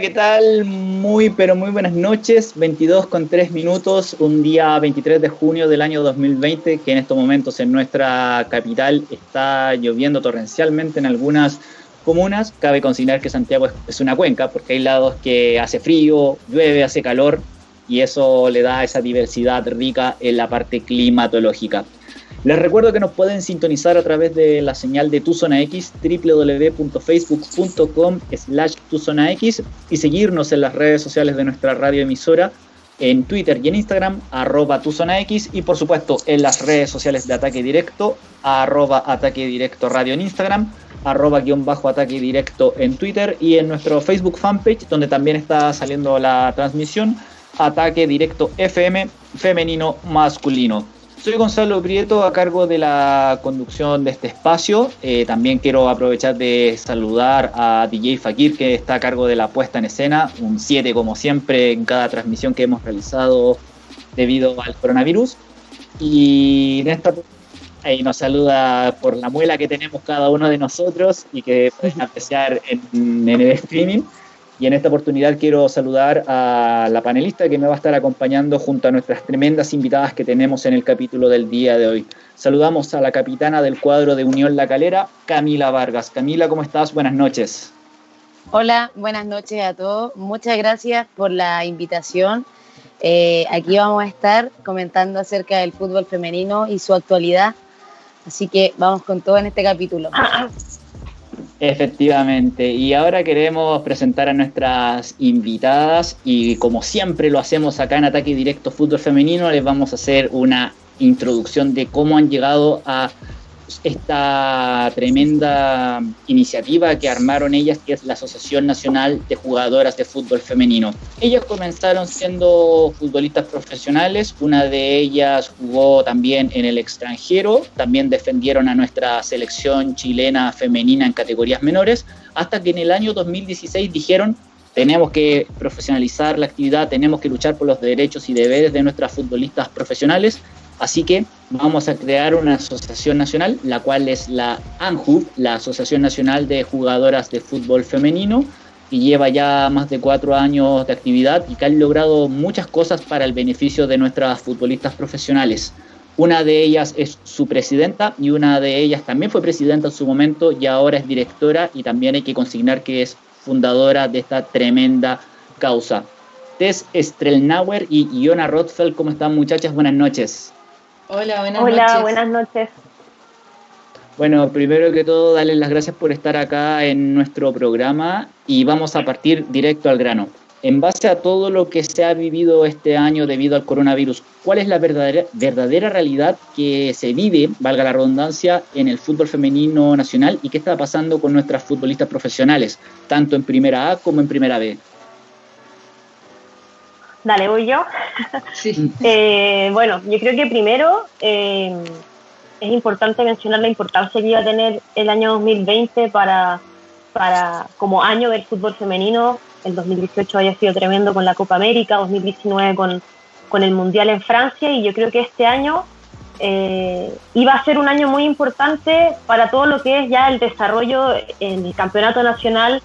¿qué tal? Muy, pero muy buenas noches. 22 con 3 minutos, un día 23 de junio del año 2020, que en estos momentos en nuestra capital está lloviendo torrencialmente en algunas comunas. Cabe considerar que Santiago es una cuenca, porque hay lados que hace frío, llueve, hace calor, y eso le da esa diversidad rica en la parte climatológica. Les recuerdo que nos pueden sintonizar a través de la señal de Tu Zona X, www.facebook.com slash X y seguirnos en las redes sociales de nuestra radio emisora en Twitter y en Instagram, arroba Tu Zona X y por supuesto en las redes sociales de Ataque Directo, arroba Ataque Directo Radio en Instagram, arroba guion bajo Ataque Directo en Twitter y en nuestro Facebook fanpage donde también está saliendo la transmisión, Ataque Directo FM femenino masculino. Soy Gonzalo Prieto a cargo de la conducción de este espacio. Eh, también quiero aprovechar de saludar a DJ Fakir que está a cargo de la puesta en escena, un 7 como siempre en cada transmisión que hemos realizado debido al coronavirus. Y en ahí nos saluda por la muela que tenemos cada uno de nosotros y que pueden apreciar en el streaming. Y en esta oportunidad quiero saludar a la panelista que me va a estar acompañando junto a nuestras tremendas invitadas que tenemos en el capítulo del día de hoy. Saludamos a la capitana del cuadro de Unión La Calera, Camila Vargas. Camila, ¿cómo estás? Buenas noches. Hola, buenas noches a todos. Muchas gracias por la invitación. Eh, aquí vamos a estar comentando acerca del fútbol femenino y su actualidad. Así que vamos con todo en este capítulo. Efectivamente, y ahora queremos presentar a nuestras invitadas y como siempre lo hacemos acá en Ataque Directo Fútbol Femenino, les vamos a hacer una introducción de cómo han llegado a esta tremenda iniciativa que armaron ellas, que es la Asociación Nacional de Jugadoras de Fútbol Femenino. Ellas comenzaron siendo futbolistas profesionales, una de ellas jugó también en el extranjero, también defendieron a nuestra selección chilena femenina en categorías menores, hasta que en el año 2016 dijeron tenemos que profesionalizar la actividad, tenemos que luchar por los derechos y deberes de nuestras futbolistas profesionales Así que vamos a crear una asociación nacional, la cual es la ANJU, la Asociación Nacional de Jugadoras de Fútbol Femenino, que lleva ya más de cuatro años de actividad y que han logrado muchas cosas para el beneficio de nuestras futbolistas profesionales. Una de ellas es su presidenta y una de ellas también fue presidenta en su momento y ahora es directora y también hay que consignar que es fundadora de esta tremenda causa. Tess Strelnauer y Iona Rothfeld, ¿cómo están muchachas? Buenas noches. Hola, buenas noches. Hola, buenas noches. Bueno, primero que todo, darles las gracias por estar acá en nuestro programa y vamos a partir directo al grano. En base a todo lo que se ha vivido este año debido al coronavirus, ¿cuál es la verdadera, verdadera realidad que se vive, valga la redundancia, en el fútbol femenino nacional y qué está pasando con nuestras futbolistas profesionales, tanto en primera A como en primera B? Dale, voy yo. Sí. Eh, bueno, yo creo que primero eh, es importante mencionar la importancia que iba a tener el año 2020 para, para como año del fútbol femenino. El 2018 haya sido tremendo con la Copa América, 2019 con, con el Mundial en Francia y yo creo que este año eh, iba a ser un año muy importante para todo lo que es ya el desarrollo en el campeonato nacional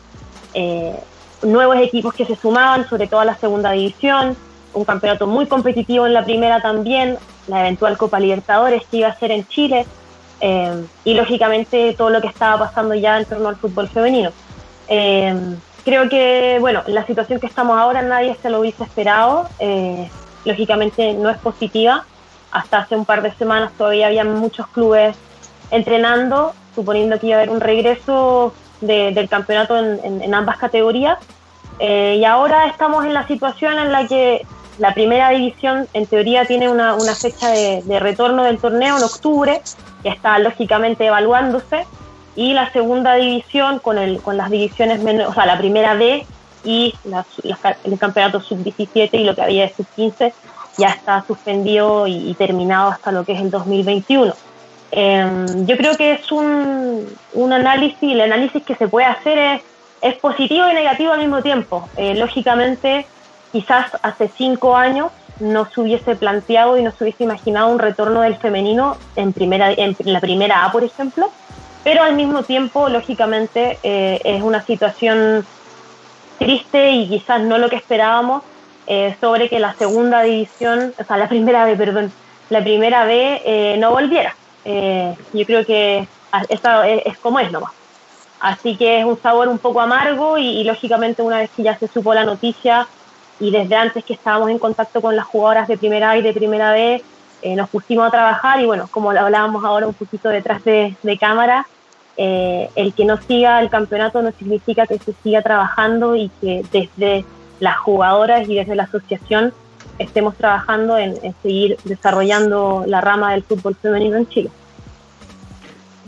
nuevos equipos que se sumaban, sobre todo a la segunda división, un campeonato muy competitivo en la primera también, la eventual Copa Libertadores que iba a ser en Chile, eh, y lógicamente todo lo que estaba pasando ya en torno al fútbol femenino. Eh, creo que, bueno, la situación que estamos ahora nadie se lo hubiese esperado, eh, lógicamente no es positiva, hasta hace un par de semanas todavía había muchos clubes entrenando, suponiendo que iba a haber un regreso del campeonato en, ambas categorías. Eh, y ahora estamos en la situación en la que la primera división en teoría tiene una, fecha de, retorno del torneo en octubre, que está lógicamente evaluándose, y la segunda división con, el, con las divisiones menores, o sea, la primera D y el campeonato sub-17 y lo que había de sub-15 ya está suspendido y, terminado hasta lo que es el 2021. Em, yo creo que es un, un, análisis, el análisis que se puede hacer es, es positivo y negativo al mismo tiempo. Eh, lógicamente, quizás hace cinco años no se hubiese planteado y no se hubiese imaginado un retorno del femenino en, primera, en la primera A, por ejemplo, pero al mismo tiempo, lógicamente, eh, es una situación triste y quizás no lo que esperábamos eh, sobre que la segunda división, o sea, la primera B, perdón, la primera B eh, no volviera. Eh, yo creo que eso es, como es nomás. Así que es un sabor un poco amargo y, lógicamente una vez que ya se supo la noticia y desde antes que estábamos en contacto con las jugadoras de primera A y de primera B, nos pusimos a trabajar y bueno, como hablábamos ahora un poquito detrás de, de cámara, el que no siga el campeonato no significa que se siga trabajando y que desde las jugadoras y desde la asociación estemos trabajando en, seguir desarrollando la rama del fútbol femenino en Chile.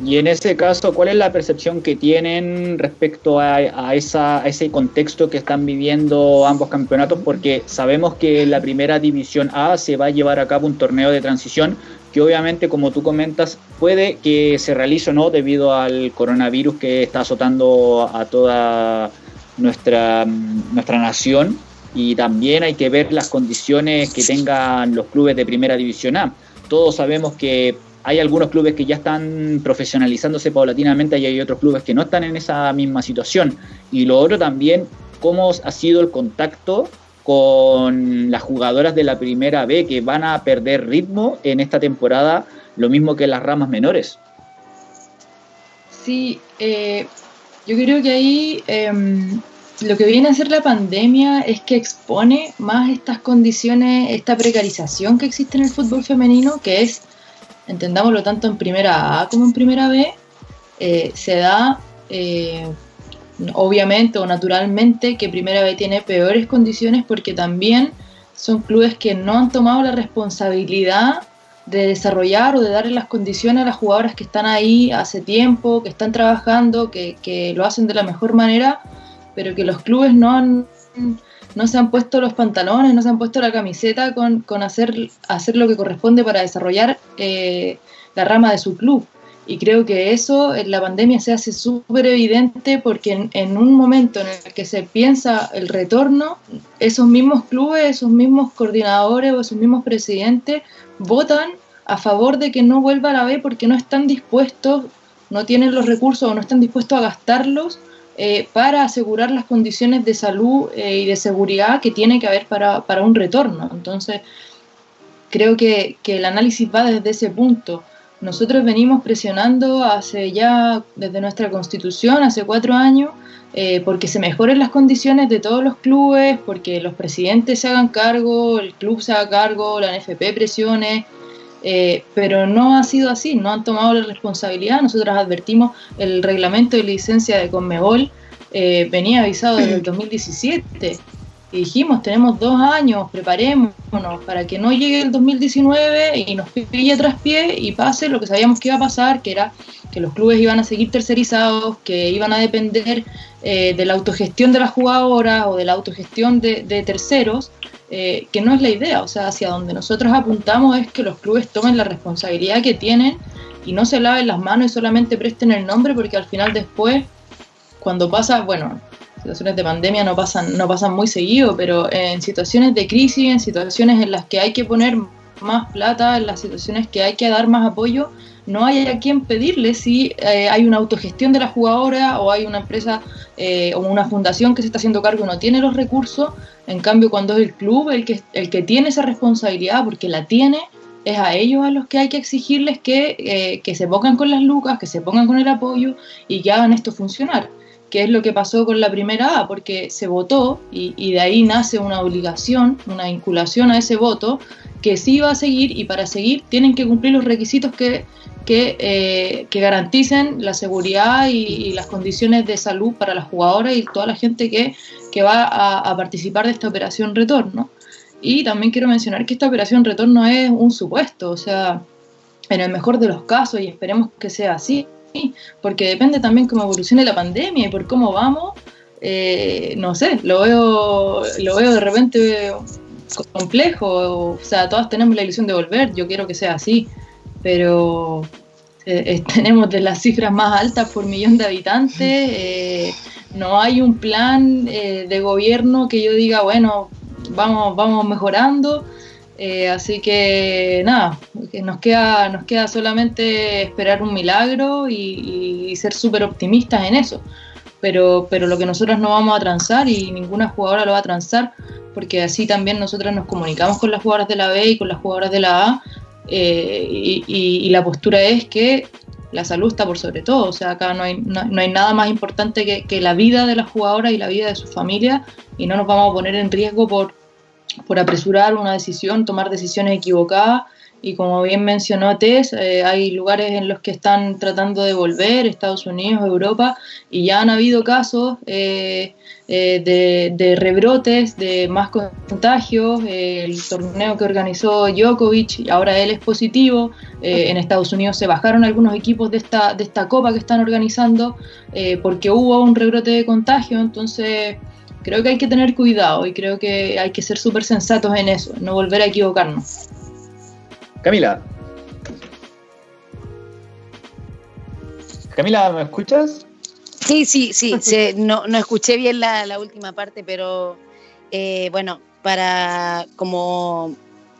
Y en ese caso, ¿cuál es la percepción que tienen respecto a, esa, ese contexto que están viviendo ambos campeonatos? Porque sabemos que en la primera división A se va a llevar a cabo un torneo de transición que obviamente, como tú comentas, puede que se realice o no debido al coronavirus que está azotando a toda nuestra, nuestra nación y también hay que ver las condiciones que tengan los clubes de primera división A. Todos sabemos que hay algunos clubes que ya están profesionalizándose paulatinamente y hay otros clubes que no están en esa misma situación. Y lo otro también, cómo ha sido el contacto con las jugadoras de la primera B que van a perder ritmo en esta temporada, lo mismo que las ramas menores. Sí, eh, yo creo que ahí em, lo que viene a hacer la pandemia es que expone más estas condiciones, esta precarización que existe en el fútbol femenino, que es, entendámoslo tanto en primera A como en primera B, eh, se da eh, obviamente o naturalmente que primera B tiene peores condiciones porque también son clubes que no han tomado la responsabilidad de desarrollar o de darle las condiciones a las jugadoras que están ahí hace tiempo, que están trabajando, que, lo hacen de la mejor manera, pero que los clubes no no se han puesto los pantalones, no se han puesto la camiseta con, hacer, hacer lo que corresponde para desarrollar eh, la rama de su club. Y creo que eso en la pandemia se hace súper evidente porque en, en, un momento en el que se piensa el retorno, esos mismos clubes, esos mismos coordinadores o esos mismos presidentes votan a favor de que no vuelva a la B porque no están dispuestos, no tienen los recursos o no están dispuestos a gastarlos eh, para asegurar las condiciones de salud eh, y de seguridad que tiene que haber para, para un retorno. Entonces, creo que, que, el análisis va desde ese punto. Nosotros venimos presionando hace ya, desde nuestra constitución, hace cuatro años, eh, porque se mejoren las condiciones de todos los clubes, porque los presidentes se hagan cargo, el club se haga cargo, la NFP presione, eh, pero no ha sido así, no han tomado la responsabilidad. Nosotros advertimos el reglamento de licencia de Conmebol, eh, venía avisado desde el 2017 y dijimos, tenemos dos años, preparémonos para que no llegue el 2019 y nos pille tras pie y pase lo que sabíamos que iba a pasar, que era que los clubes iban a seguir tercerizados, que iban a depender eh, de la autogestión de las jugadoras o de la autogestión de, terceros, eh, que no es la idea, o sea, hacia donde nosotros apuntamos es que los clubes tomen la responsabilidad que tienen y no se laven las manos y solamente presten el nombre porque al final después, cuando pasa, bueno, situaciones de pandemia no pasan, no pasan muy seguido, pero en situaciones de crisis, en situaciones en las que hay que poner más plata, en las situaciones que hay que dar más apoyo, no hay a quien pedirle si eh, hay una autogestión de la jugadora o hay una empresa eh, o una fundación que se está haciendo cargo y no tiene los recursos. En cambio, cuando es el club el que, el que tiene esa responsabilidad, porque la tiene, es a ellos a los que hay que exigirles que, eh, que se pongan con las lucas, que se pongan con el apoyo y que hagan esto funcionar es lo que pasó con la primera A, porque se votó y, y, de ahí nace una obligación, una vinculación a ese voto, que sí va a seguir y para seguir tienen que cumplir los requisitos que, que, eh, que garanticen la seguridad y, las condiciones de salud para las jugadoras y toda la gente que, que va a, a, participar de esta operación retorno. Y también quiero mencionar que esta operación retorno es un supuesto, o sea, en el mejor de los casos, y esperemos que sea así, porque depende también cómo evolucione la pandemia y por cómo vamos, eh, no sé, lo veo, lo veo de repente complejo, o sea, todas tenemos la ilusión de volver, yo quiero que sea así, pero eh, tenemos de las cifras más altas por millón de habitantes, eh, no hay un plan de gobierno que yo diga, bueno, vamos, vamos mejorando, eh, así que nada, nos queda, nos queda solamente esperar un milagro y, ser súper optimistas en eso, pero, pero lo que nosotros no vamos a transar y ninguna jugadora lo va a transar, porque así también nosotros nos comunicamos con las jugadoras de la B y con las jugadoras de la A, eh, y, la postura es que la salud está por sobre todo, o sea, acá no hay, no, hay nada más importante que, que, la vida de las jugadoras y la vida de su familia, y no nos vamos a poner en riesgo por, por apresurar una decisión, tomar decisiones equivocadas y como bien mencionó Tess, eh, hay lugares en los que están tratando de volver, Estados Unidos, Europa, y ya han habido casos eh, eh, de, rebrotes, de más contagios. el torneo que organizó Djokovic, y ahora él es positivo. en Estados Unidos se bajaron algunos equipos de esta, de esta copa que están organizando porque hubo un rebrote de contagio. Entonces, creo que hay que tener cuidado y creo que hay que ser súper sensatos en eso, no volver a equivocarnos. Camila. Camila, ¿me escuchas? Sí, sí, sí. no, escuché bien la, última parte, pero eh, bueno, para como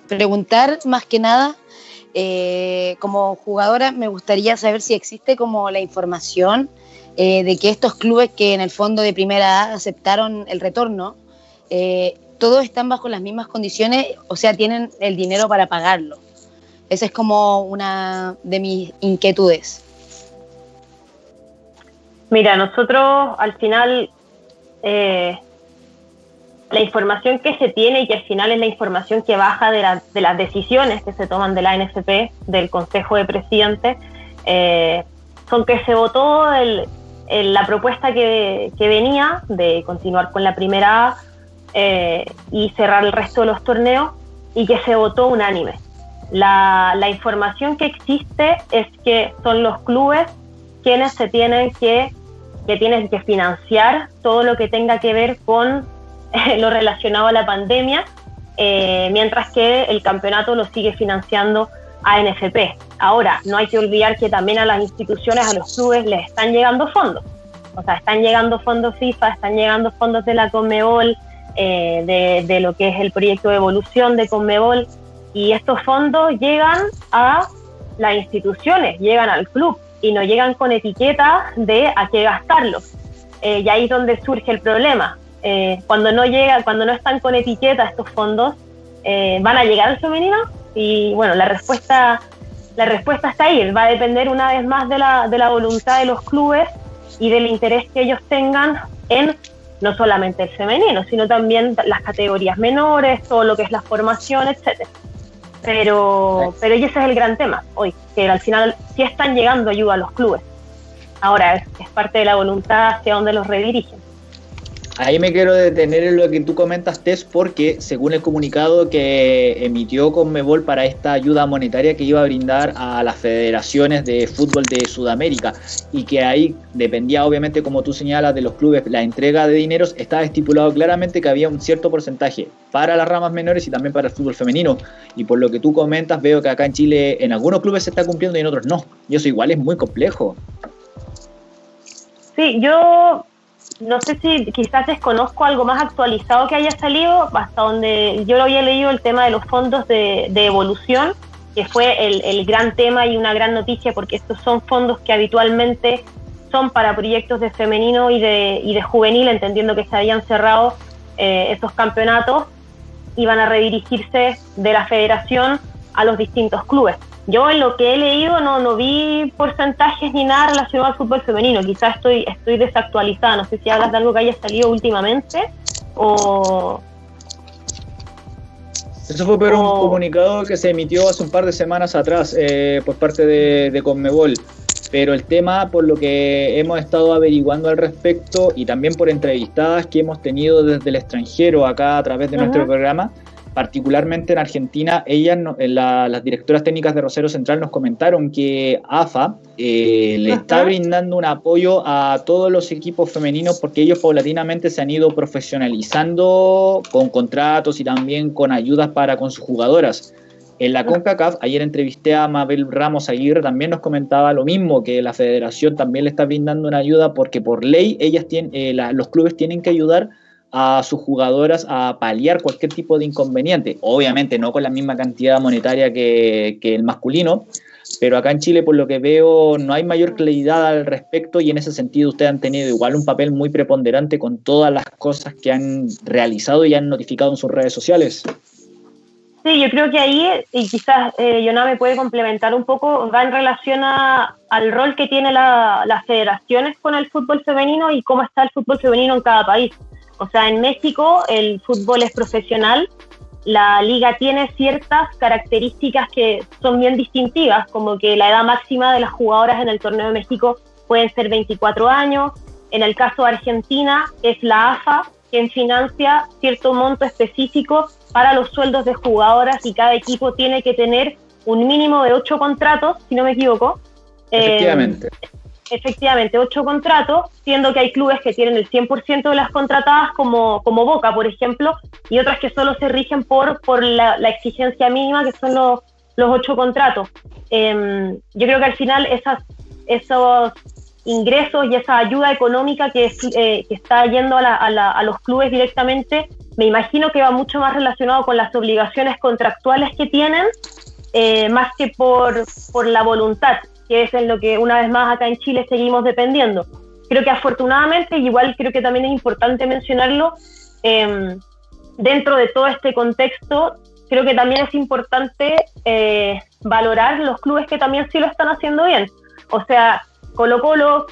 preguntar más que nada, eh, como jugadora me gustaría saber si existe como la información eh, de que estos clubes que en el fondo de primera aceptaron el retorno, todos están bajo las mismas condiciones, o sea, tienen el dinero para pagarlo. Esa es como una de mis inquietudes. Mira, nosotros al final eh, la información que se tiene y que al final es la información que baja de, las decisiones que se toman de la NFP, del Consejo de Presidentes, eh, son que se votó la propuesta que, venía de continuar con la primera A eh, y cerrar el resto de los torneos y que se votó unánime. La, información que existe es que son los clubes quienes se tienen que, que tienen que financiar todo lo que tenga que ver con lo relacionado a la pandemia, eh, mientras que el campeonato lo sigue financiando a NFP. Ahora, no hay que olvidar que también a las instituciones, a los clubes, les están llegando fondos. O sea, están llegando fondos FIFA, están llegando fondos de la Conmebol, eh, de, lo que es el proyecto de evolución de Conmebol, y estos fondos llegan a las instituciones, llegan al club y no llegan con etiqueta de a qué gastarlos. Eh, y ahí es donde surge el problema. Eh, cuando no llega, cuando no están con etiqueta estos fondos, ¿van a llegar al femenino? Y bueno, la respuesta, la respuesta está ahí. Va a depender una vez más de la, de la voluntad de los clubes y del interés que ellos tengan en no solamente el femenino, sino también las categorías menores, todo lo que es la formación, etcétera. Pero, pero ese es el gran tema hoy, que al final sí están llegando ayuda a los clubes. Ahora es, es parte de la voluntad hacia donde los redirigen. Ahí me quiero detener en lo que tú comentas, Tess, porque según el comunicado que emitió Conmebol para esta ayuda monetaria que iba a brindar a las federaciones de fútbol de Sudamérica y que ahí dependía obviamente, como tú señalas, de los clubes, la entrega de dineros, estaba estipulado claramente que había un cierto porcentaje para las ramas menores y también para el fútbol femenino. Y por lo que tú comentas, veo que acá en Chile en algunos clubes se está cumpliendo y en otros no. Y eso igual es muy complejo. Sí, yo no sé si quizás desconozco algo más actualizado que haya salido, hasta donde yo lo había leído el tema de los fondos de, evolución, que fue el, gran tema y una gran noticia, porque estos son fondos que habitualmente son para proyectos de femenino y de, y de juvenil, entendiendo que se habían cerrado eh, esos campeonatos, iban a redirigirse de la federación a los distintos clubes. Yo en lo que he leído no, no vi porcentajes ni nada relacionado al fútbol femenino. Quizás estoy, estoy desactualizada. No sé si hablas de algo que haya salido últimamente o... Eso fue por un comunicado que se emitió hace un par de semanas atrás eh, por parte de, de Conmebol. Pero el tema, por lo que hemos estado averiguando al respecto y también por entrevistadas que hemos tenido desde el extranjero acá a través de nuestro programa, particularmente en Argentina, ellas, las directoras técnicas de Rosero Central nos comentaron que AFA eh, le está brindando un apoyo a todos los equipos femeninos porque ellos paulatinamente se han ido profesionalizando con contratos y también con ayudas para con sus jugadoras. En la CONCACAF, ayer entrevisté a Mabel Ramos Aguirre, también nos comentaba lo mismo, que la federación también le está brindando una ayuda porque por ley ellas tienen, eh, los clubes tienen que ayudar a sus jugadoras a paliar cualquier tipo de inconveniente. Obviamente no con la misma cantidad monetaria que, el masculino, pero acá en Chile, por lo que veo, no hay mayor claridad al respecto y en ese sentido ustedes han tenido igual un papel muy preponderante con todas las cosas que han realizado y han notificado en sus redes sociales. Sí, yo creo que ahí, y quizás eh, me puede complementar un poco, va en relación al rol que tiene las federaciones con el fútbol femenino y cómo está el fútbol femenino en cada país. O sea, en México el fútbol es profesional, la liga tiene ciertas características que son bien distintivas, como que la edad máxima de las jugadoras en el torneo de México pueden ser 24 años. En el caso de Argentina es la AFA quien financia cierto monto específico para los sueldos de jugadoras y cada equipo tiene que tener un mínimo de ocho contratos, si no me equivoco. Efectivamente. Eh, efectivamente, ocho contratos, siendo que hay clubes que tienen el 100% de las contratadas, como, como Boca, por ejemplo, y otras que solo se rigen por, por la, exigencia mínima, que son los, los ocho contratos. Em, yo creo que al final esas, esos ingresos y esa ayuda económica que, eh, que está yendo a, a, los clubes directamente, me imagino que va mucho más relacionado con las obligaciones contractuales que tienen, eh, más que por, por la voluntad, que es en lo que una vez más acá en Chile seguimos dependiendo. Creo que afortunadamente, igual creo que también es importante mencionarlo, em, dentro de todo este contexto, creo que también es importante eh, valorar los clubes que también sí lo están haciendo bien. O sea, Colo Colo,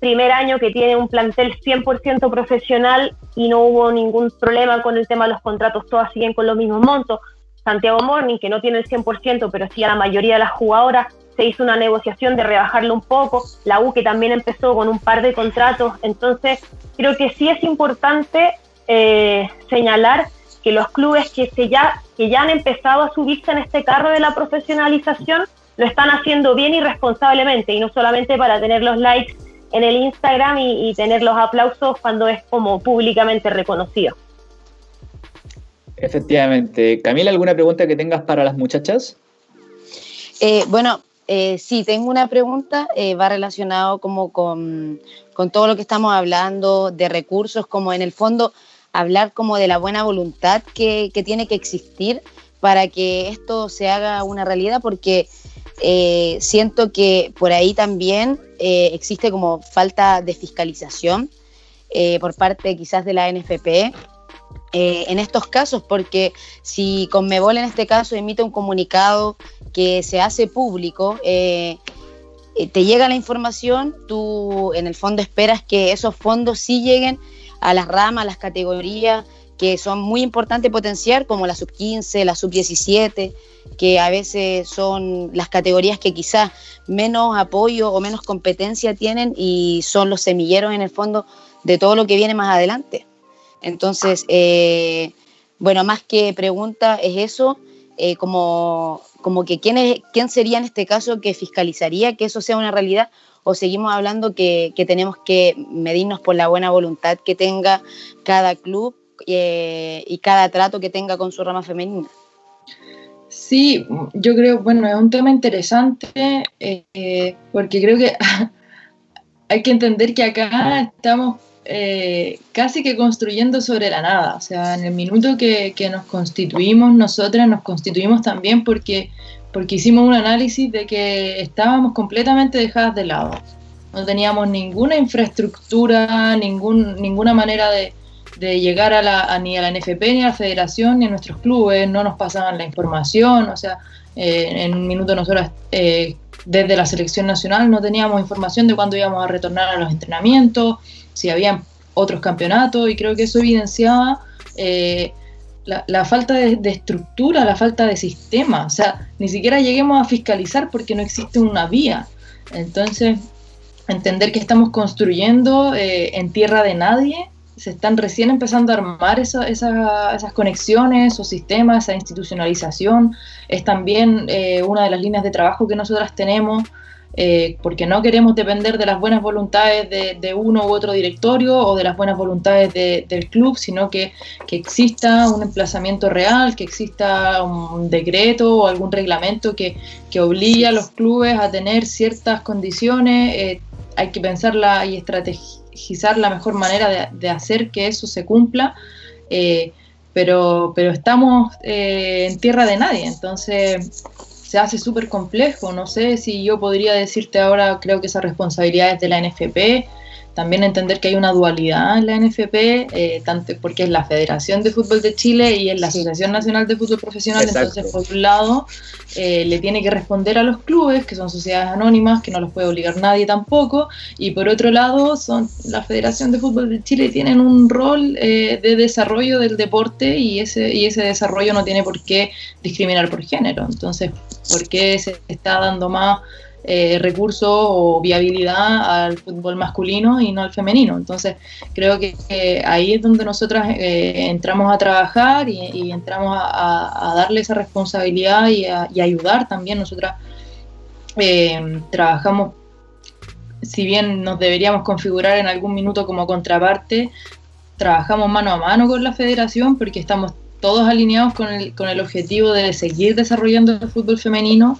primer año que tiene un plantel 100% profesional y no hubo ningún problema con el tema de los contratos, todas siguen con los mismos montos. Santiago Morning, que no tiene el 100%, pero sí a la mayoría de las jugadoras, se hizo una negociación de rebajarlo un poco. La U que también empezó con un par de contratos. Entonces, creo que sí es importante eh, señalar que los clubes que, se ya, que ya han empezado a subirse en este carro de la profesionalización lo están haciendo bien y responsablemente, y no solamente para tener los likes en el Instagram y, tener los aplausos cuando es como públicamente reconocido. Efectivamente. Camila, ¿alguna pregunta que tengas para las muchachas? Eh, bueno, eh, sí, tengo una pregunta, eh, va relacionado como con, todo lo que estamos hablando de recursos, como en el fondo hablar como de la buena voluntad que, tiene que existir para que esto se haga una realidad, porque eh, siento que por ahí también existe como falta de fiscalización por parte quizás de la NFP en estos casos, porque si Conmebol en este caso emite un comunicado que se hace público, te llega la información, tú en el fondo esperas que esos fondos sí lleguen a las ramas, a las categorías que son muy importantes potenciar, como la sub-15, la sub-17, que a veces son las categorías que quizás menos apoyo o menos competencia tienen y son los semilleros en el fondo de todo lo que viene más adelante. Entonces, eh, bueno, más que pregunta es eso, eh, como, como que ¿quién, es, quién sería en este caso que fiscalizaría que eso sea una realidad o seguimos hablando que, que tenemos que medirnos por la buena voluntad que tenga cada club eh, y cada trato que tenga con su rama femenina. Sí, yo creo, bueno, es un tema interesante eh, porque creo que hay que entender que acá estamos eh, casi que construyendo sobre la nada. O sea, en el minuto que, nos constituimos, nosotras nos constituimos también porque, porque hicimos un análisis de que estábamos completamente dejadas de lado. No teníamos ninguna infraestructura, ningún, ninguna manera de, llegar a la, ni a la NFP, ni a la federación, ni a nuestros clubes, no nos pasaban la información, o sea, eh, en un minuto nosotros eh, desde la selección nacional no teníamos información de cuándo íbamos a retornar a los entrenamientos, si había otros campeonatos, y creo que eso evidenciaba eh, la, falta de, estructura, la falta de sistema, o sea, ni siquiera lleguemos a fiscalizar porque no existe una vía. Entonces, entender que estamos construyendo en tierra de nadie se están recién empezando a armar esas conexiones, o sistemas, esa institucionalización. Es también eh, una de las líneas de trabajo que nosotras tenemos, eh, porque no queremos depender de las buenas voluntades de, uno u otro directorio o de las buenas voluntades del club, sino que, que, exista un emplazamiento real, que exista un decreto o algún reglamento que, que obligue a los clubes a tener ciertas condiciones. Eh, hay que pensarla y estrategia la mejor manera de, hacer que eso se cumpla, eh, pero, pero estamos eh, en tierra de nadie, entonces se hace súper complejo. No sé si yo podría decirte ahora, creo que esa responsabilidad es de la NFP, también entender que hay una dualidad en la NFP, eh, tanto porque es la Federación de Fútbol de Chile y es la Asociación Nacional de Fútbol Profesional, entonces por un lado eh, le tiene que responder a los clubes, que son sociedades anónimas, que no los puede obligar nadie tampoco, y por otro lado son la Federación de Fútbol de Chile tienen un rol eh, de desarrollo del deporte y ese, y ese desarrollo no tiene por qué discriminar por género, entonces, ¿por qué se está dando más eh, recursos o viabilidad al fútbol masculino y no al femenino. Entonces, creo que ahí es donde nosotras eh, entramos a trabajar y, entramos a, darle esa responsabilidad y, a, ayudar también. Nosotras eh, trabajamos, si bien nos deberíamos configurar en algún minuto como contraparte, trabajamos mano a mano con la federación porque estamos todos alineados con el, con el objetivo de seguir desarrollando el fútbol femenino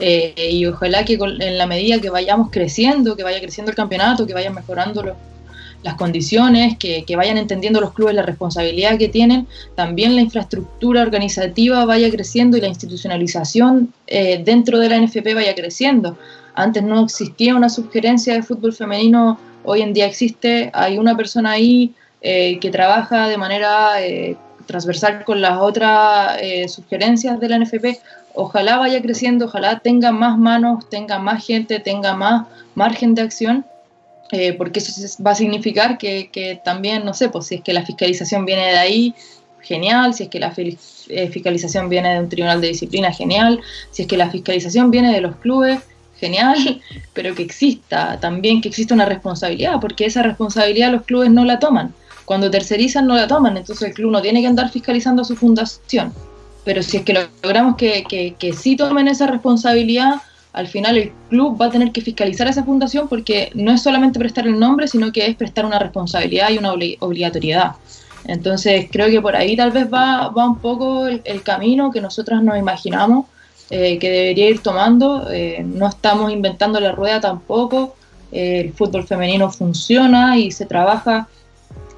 eh, y ojalá que en la medida que vayamos creciendo, que vaya creciendo el campeonato, que vayan mejorando las condiciones, que, vayan entendiendo los clubes la responsabilidad que tienen, también la infraestructura organizativa vaya creciendo y la institucionalización eh, dentro de la NFP vaya creciendo. Antes no existía una sugerencia de fútbol femenino, hoy en día existe, hay una persona ahí eh, que trabaja de manera transversal con las otras sugerencias de la NFP ojalá vaya creciendo, ojalá tenga más manos, tenga más gente, tenga más margen de acción, eh, porque eso va a significar que, también, no sé, pues si es que la fiscalización viene de ahí, genial, si es que la eh, fiscalización viene de un tribunal de disciplina, genial, si es que la fiscalización viene de los clubes, genial, pero que exista también, que exista una responsabilidad, porque esa responsabilidad los clubes no la toman. Cuando tercerizan no la toman, entonces el club no tiene que andar fiscalizando a su fundación pero si es que logramos que, que, sí tomen esa responsabilidad, al final el club va a tener que fiscalizar a esa fundación porque no es solamente prestar el nombre, sino que es prestar una responsabilidad y una obligatoriedad. Entonces creo que por ahí tal vez va, va un poco el, camino que nosotras nos imaginamos eh, que debería ir tomando. Eh, no estamos inventando la rueda tampoco. Eh, el fútbol femenino funciona y se trabaja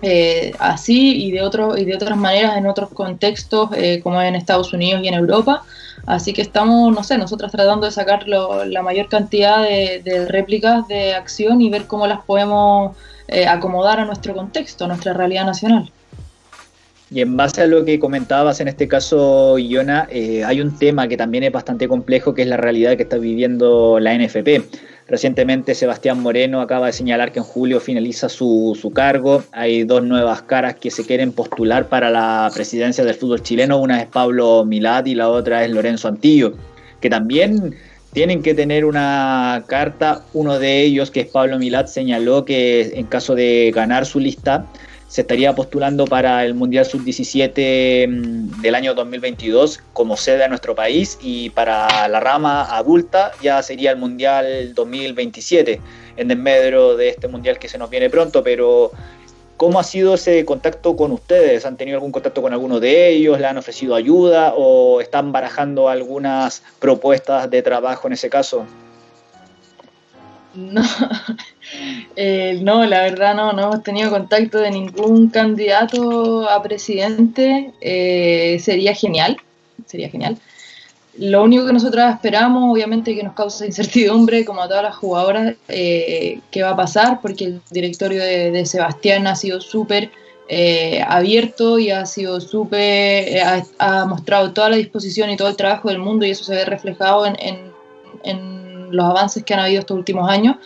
eh, así y de, otro, y de otras maneras en otros contextos, eh, como en Estados Unidos y en Europa. Así que estamos, no sé, nosotros tratando de sacar la mayor cantidad de, réplicas de acción y ver cómo las podemos eh, acomodar a nuestro contexto, a nuestra realidad nacional. Y en base a lo que comentabas en este caso, Iona, hay un tema que también es bastante complejo, que es la realidad que está viviendo la NFP. Recientemente Sebastián Moreno acaba de señalar que en julio finaliza su, cargo. Hay dos nuevas caras que se quieren postular para la presidencia del fútbol chileno. Una es Pablo Milad y la otra es Lorenzo Antillo, que también tienen que tener una carta. Uno de ellos, que es Pablo Milad, señaló que en caso de ganar su lista, se estaría postulando para el Mundial Sub-17 mm, del año 2022 como sede a nuestro país y para la rama adulta ya sería el Mundial 2027 en desmedro de este Mundial que se nos viene pronto, pero ¿cómo ha sido ese contacto con ustedes? ¿Han tenido algún contacto con alguno de ellos? ¿Le han ofrecido ayuda o están barajando algunas propuestas de trabajo en ese caso? No, eh, no, la verdad no, no hemos tenido contacto de ningún candidato a presidente. Eh, sería genial, sería genial. Lo único que nosotros esperamos, obviamente, que nos causa incertidumbre, como a todas las jugadoras, eh, qué va a pasar, porque el directorio de, Sebastián ha sido súper abierto y ha sido súper, ha, mostrado toda la disposición y todo el trabajo del mundo y eso se ve reflejado en, en los avances que han habido estos últimos años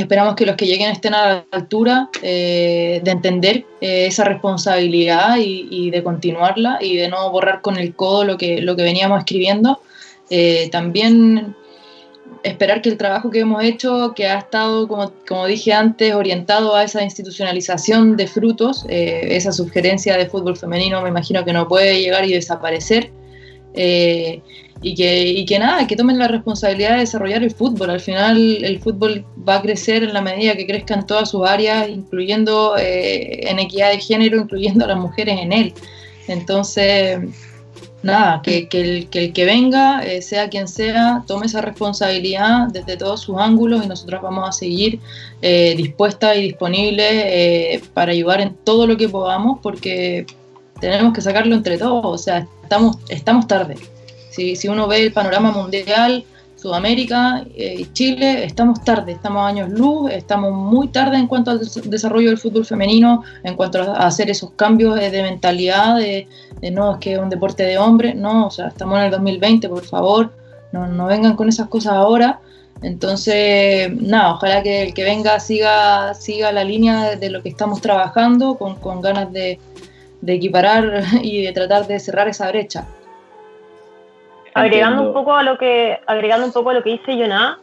Esperamos que los que lleguen estén a la altura eh, de entender eh, esa responsabilidad y, de continuarla y de no borrar con el codo lo que, lo que veníamos escribiendo. Eh, también esperar que el trabajo que hemos hecho, que ha estado, como, como dije antes, orientado a esa institucionalización de frutos, esa sugerencia de fútbol femenino, me imagino que no puede llegar y desaparecer y que, y que nada, que tomen la responsabilidad de desarrollar el fútbol. Al final el fútbol va a crecer en la medida que crezcan todas sus áreas, incluyendo eh, en equidad de género, incluyendo a las mujeres en él. Entonces, nada, que, que, el, que venga, eh, sea quien sea, tome esa responsabilidad desde todos sus ángulos y nosotros vamos a seguir eh, dispuestas y disponibles para ayudar en todo lo que podamos porque tenemos que sacarlo entre todos, o sea, estamos, estamos tarde Si, si uno ve el panorama mundial, Sudamérica eh, y Chile, estamos tarde, estamos años luz, estamos muy tarde en cuanto al desarrollo del fútbol femenino, en cuanto a hacer esos cambios de mentalidad, de, no, es que es un deporte de hombres, no, o sea, estamos en el 2020, por favor, no, vengan con esas cosas ahora. Entonces, nada, ojalá que el que venga siga, siga la línea de lo que estamos trabajando, con, con ganas de, de equiparar y de tratar de cerrar esa brecha. Agregando un poco a lo que, agregando un poco a lo que dice Jonah,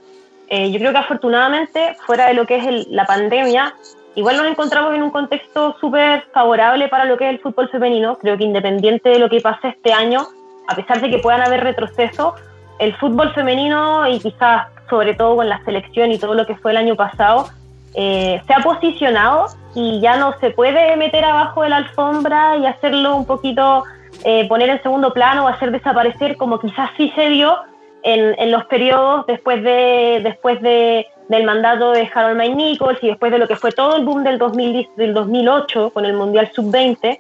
eh, yo creo que afortunadamente, fuera de lo que es la pandemia, igual nos encontramos en un contexto súper favorable para lo que es el fútbol femenino. Creo que independiente de lo que pase este año, a pesar de que puedan haber retrocesos, el fútbol femenino y quizás sobre todo con la selección y todo lo que fue el año pasado, eh, se ha posicionado y ya no se puede meter abajo de la alfombra y hacerlo un poquito eh, poner en segundo plano o hacer desaparecer, como quizás sí se dio en, los periodos después, de, después de, del mandato de Harold May Nichols y después de lo que fue todo el boom del, 2000, del 2008 con el Mundial Sub-20.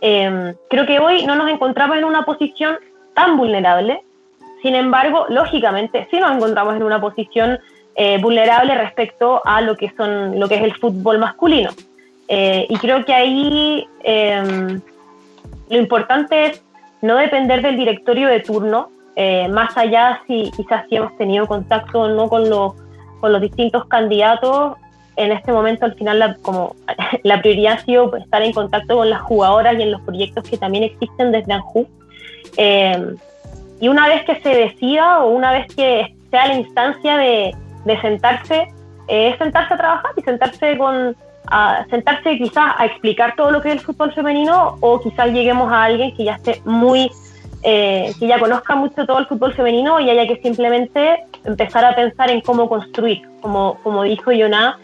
Em, creo que hoy no nos encontramos en una posición tan vulnerable. Sin embargo, lógicamente, sí nos encontramos en una posición eh, vulnerable respecto a lo que, son, lo que es el fútbol masculino. Eh, y creo que ahí em, lo importante es no depender del directorio de turno, eh, más allá si quizás si hemos tenido contacto o no con los, con los distintos candidatos. En este momento, al final, la, como la prioridad ha sido estar en contacto con las jugadoras y en los proyectos que también existen desde ANJU. Eh, y una vez que se decida o una vez que sea la instancia de, de sentarse, eh, es sentarse a trabajar y sentarse con, a sentarse quizás a explicar todo lo que es el fútbol femenino o quizás lleguemos a alguien que ya esté muy, eh, que ya conozca mucho todo el fútbol femenino y haya que simplemente empezar a pensar en cómo construir, como, como dijo Yoná,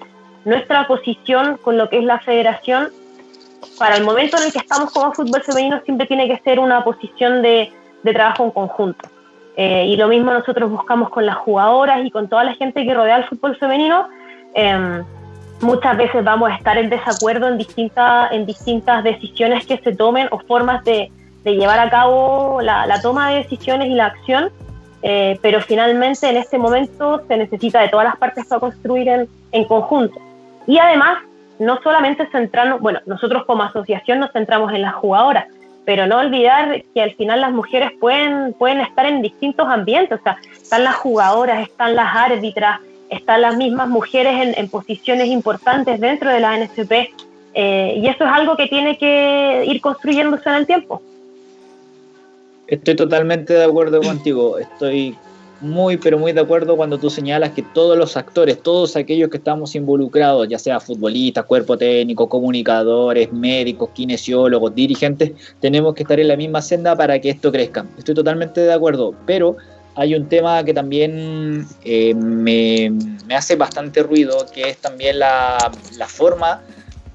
nuestra posición con lo que es la federación para el momento en el que estamos como fútbol femenino siempre tiene que ser una posición de, de trabajo en conjunto. Eh, y lo mismo nosotros buscamos con las jugadoras y con toda la gente que rodea el fútbol femenino. Eh, muchas veces vamos a estar en desacuerdo en distintas, en distintas decisiones que se tomen o formas de, llevar a cabo la, toma de decisiones y la acción, eh, pero finalmente en este momento se necesita de todas las partes para construir en, conjunto. Y además, no solamente centrarnos, bueno, nosotros como asociación nos centramos en las jugadoras, pero no olvidar que al final las mujeres pueden, pueden estar en distintos ambientes, están las jugadoras, están las árbitras, están las mismas mujeres en, posiciones importantes dentro de la NSP eh, y eso es algo que tiene que ir construyéndose en el tiempo. Estoy totalmente de acuerdo contigo, estoy muy, pero muy de acuerdo cuando tú señalas que todos los actores, todos aquellos que estamos involucrados, ya sea futbolistas, cuerpo técnico, comunicadores, médicos, kinesiólogos, dirigentes, tenemos que estar en la misma senda para que esto crezca. Estoy totalmente de acuerdo, pero hay un tema que también eh, me, hace bastante ruido, que es también la, forma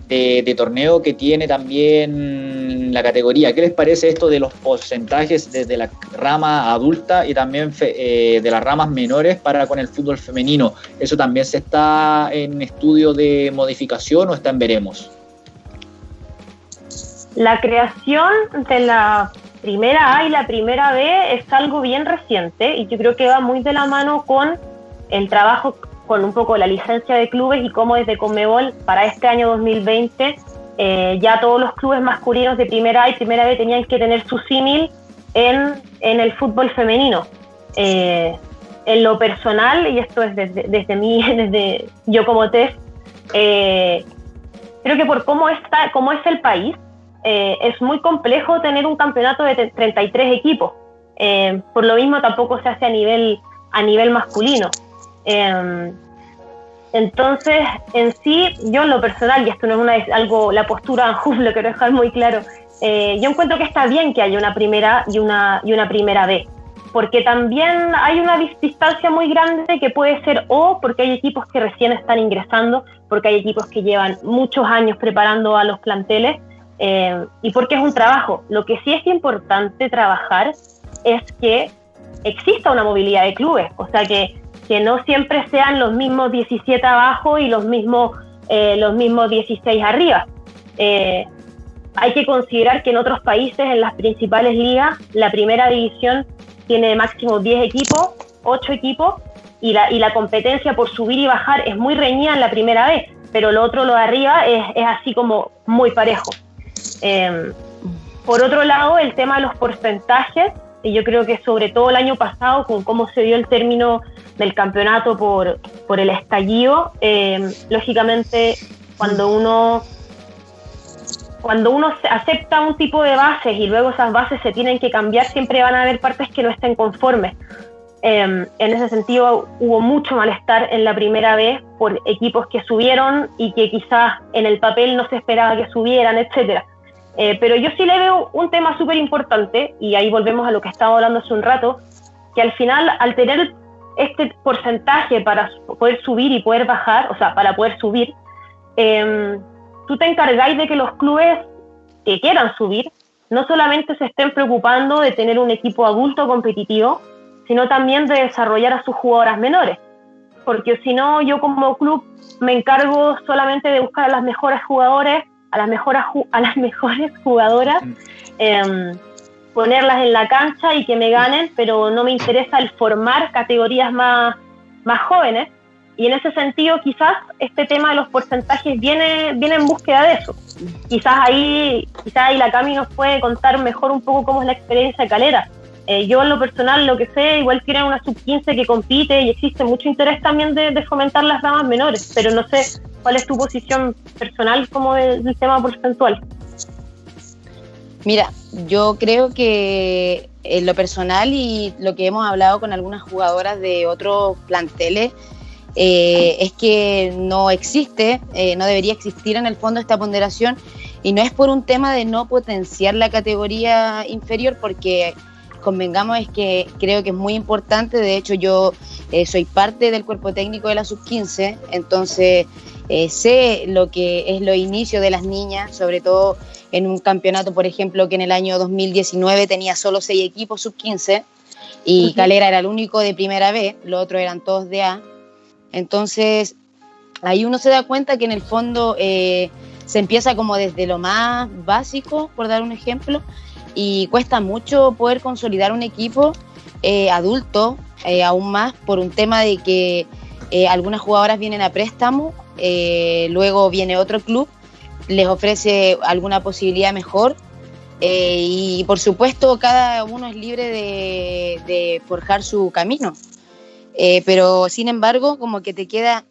de, torneo que tiene también la categoría. ¿Qué les parece esto de los porcentajes desde la rama adulta y también eh, de las ramas menores para con el fútbol femenino? ¿Eso también se está en estudio de modificación o está en veremos? La creación de la primera A y la primera B es algo bien reciente y yo creo que va muy de la mano con el trabajo con un poco la licencia de clubes y cómo desde Conmebol para este año 2020 eh, ya todos los clubes masculinos de primera A y primera B tenían que tener su símil en, en, el fútbol femenino. Eh, en lo personal, y esto es desde, desde mí, desde yo como test, eh, creo que por cómo, está, cómo es el país, eh, es muy complejo tener un campeonato de 33 equipos. Eh, por lo mismo tampoco se hace a nivel, a nivel masculino. Eh, entonces, en sí, yo en lo personal, y esto no es una, algo, la postura en lo quiero dejar muy claro, yo encuentro que está bien que haya una primera y una, y una primera B, porque también hay una distancia muy grande que puede ser o porque hay equipos que recién están ingresando, porque hay equipos que llevan muchos años preparando a los planteles, eh, y porque es un trabajo. Lo que sí es importante trabajar es que exista una movilidad de clubes, o sea, que, que no siempre sean los mismos 17 abajo y los mismos, eh, los mismos 16 arriba. Eh, hay que considerar que en otros países, en las principales ligas, la primera división tiene máximo 10 equipos, 8 equipos, y la, y la competencia por subir y bajar es muy reñida en la primera vez, pero lo otro, lo de arriba, es, es así como muy parejo. Em, por otro lado, el tema de los porcentajes, y yo creo que sobre todo el año pasado, con cómo se dio el término del campeonato por, por el estallido, em, lógicamente cuando uno cuando uno acepta un tipo de bases y luego esas bases se tienen que cambiar, siempre van a haber partes que no estén conformes. Em, en ese sentido, hubo mucho malestar en la primera vez por equipos que subieron y que quizás en el papel no se esperaba que subieran, etcétera. Eh, pero yo sí le veo un tema súper importante, y ahí volvemos a lo que estaba hablando hace un rato, que al final, al tener este porcentaje para poder subir y poder bajar, o sea, para poder subir, eh, tú te encargáis de que los clubes que quieran subir no solamente se estén preocupando de tener un equipo adulto competitivo, sino también de desarrollar a sus jugadoras menores. Porque si no, yo como club me encargo solamente de buscar a las mejores jugadores, a las mejores, a las mejores jugadoras, eh, ponerlas en la cancha y que me ganen, pero no me interesa el formar categorías más, más jóvenes y en ese sentido, quizás este tema de los porcentajes viene, viene en búsqueda de eso. Quizás ahí, quizás ahí la Cami nos puede contar mejor un poco cómo es la experiencia de Calera. Eh, yo en lo personal, lo que sé, igual tienen una sub-15 que compite y existe mucho interés también de, fomentar las damas menores, pero no sé cuál es tu posición personal como del, tema porcentual. Mira, yo creo que en lo personal y lo que hemos hablado con algunas jugadoras de otros planteles, eh, es que no existe, eh, no debería existir en el fondo esta ponderación y no es por un tema de no potenciar la categoría inferior porque convengamos es que creo que es muy importante, de hecho yo eh, soy parte del cuerpo técnico de la sub-15, entonces sé lo que es lo inicio de las niñas, sobre todo en un campeonato, por ejemplo, que en el año 2019 tenía solo seis equipos sub-15 y Calera era el único de primera B, los otros eran todos de A. Entonces, ahí uno se da cuenta que en el fondo eh, se empieza como desde lo más básico, por dar un ejemplo, y cuesta mucho poder consolidar un equipo eh, adulto, eh, aún más por un tema de que algunas jugadoras vienen a préstamo, luego viene otro club, les ofrece alguna posibilidad mejor y por supuesto cada uno es libre de forjar su camino. Eh, pero sin embargo, como que te queda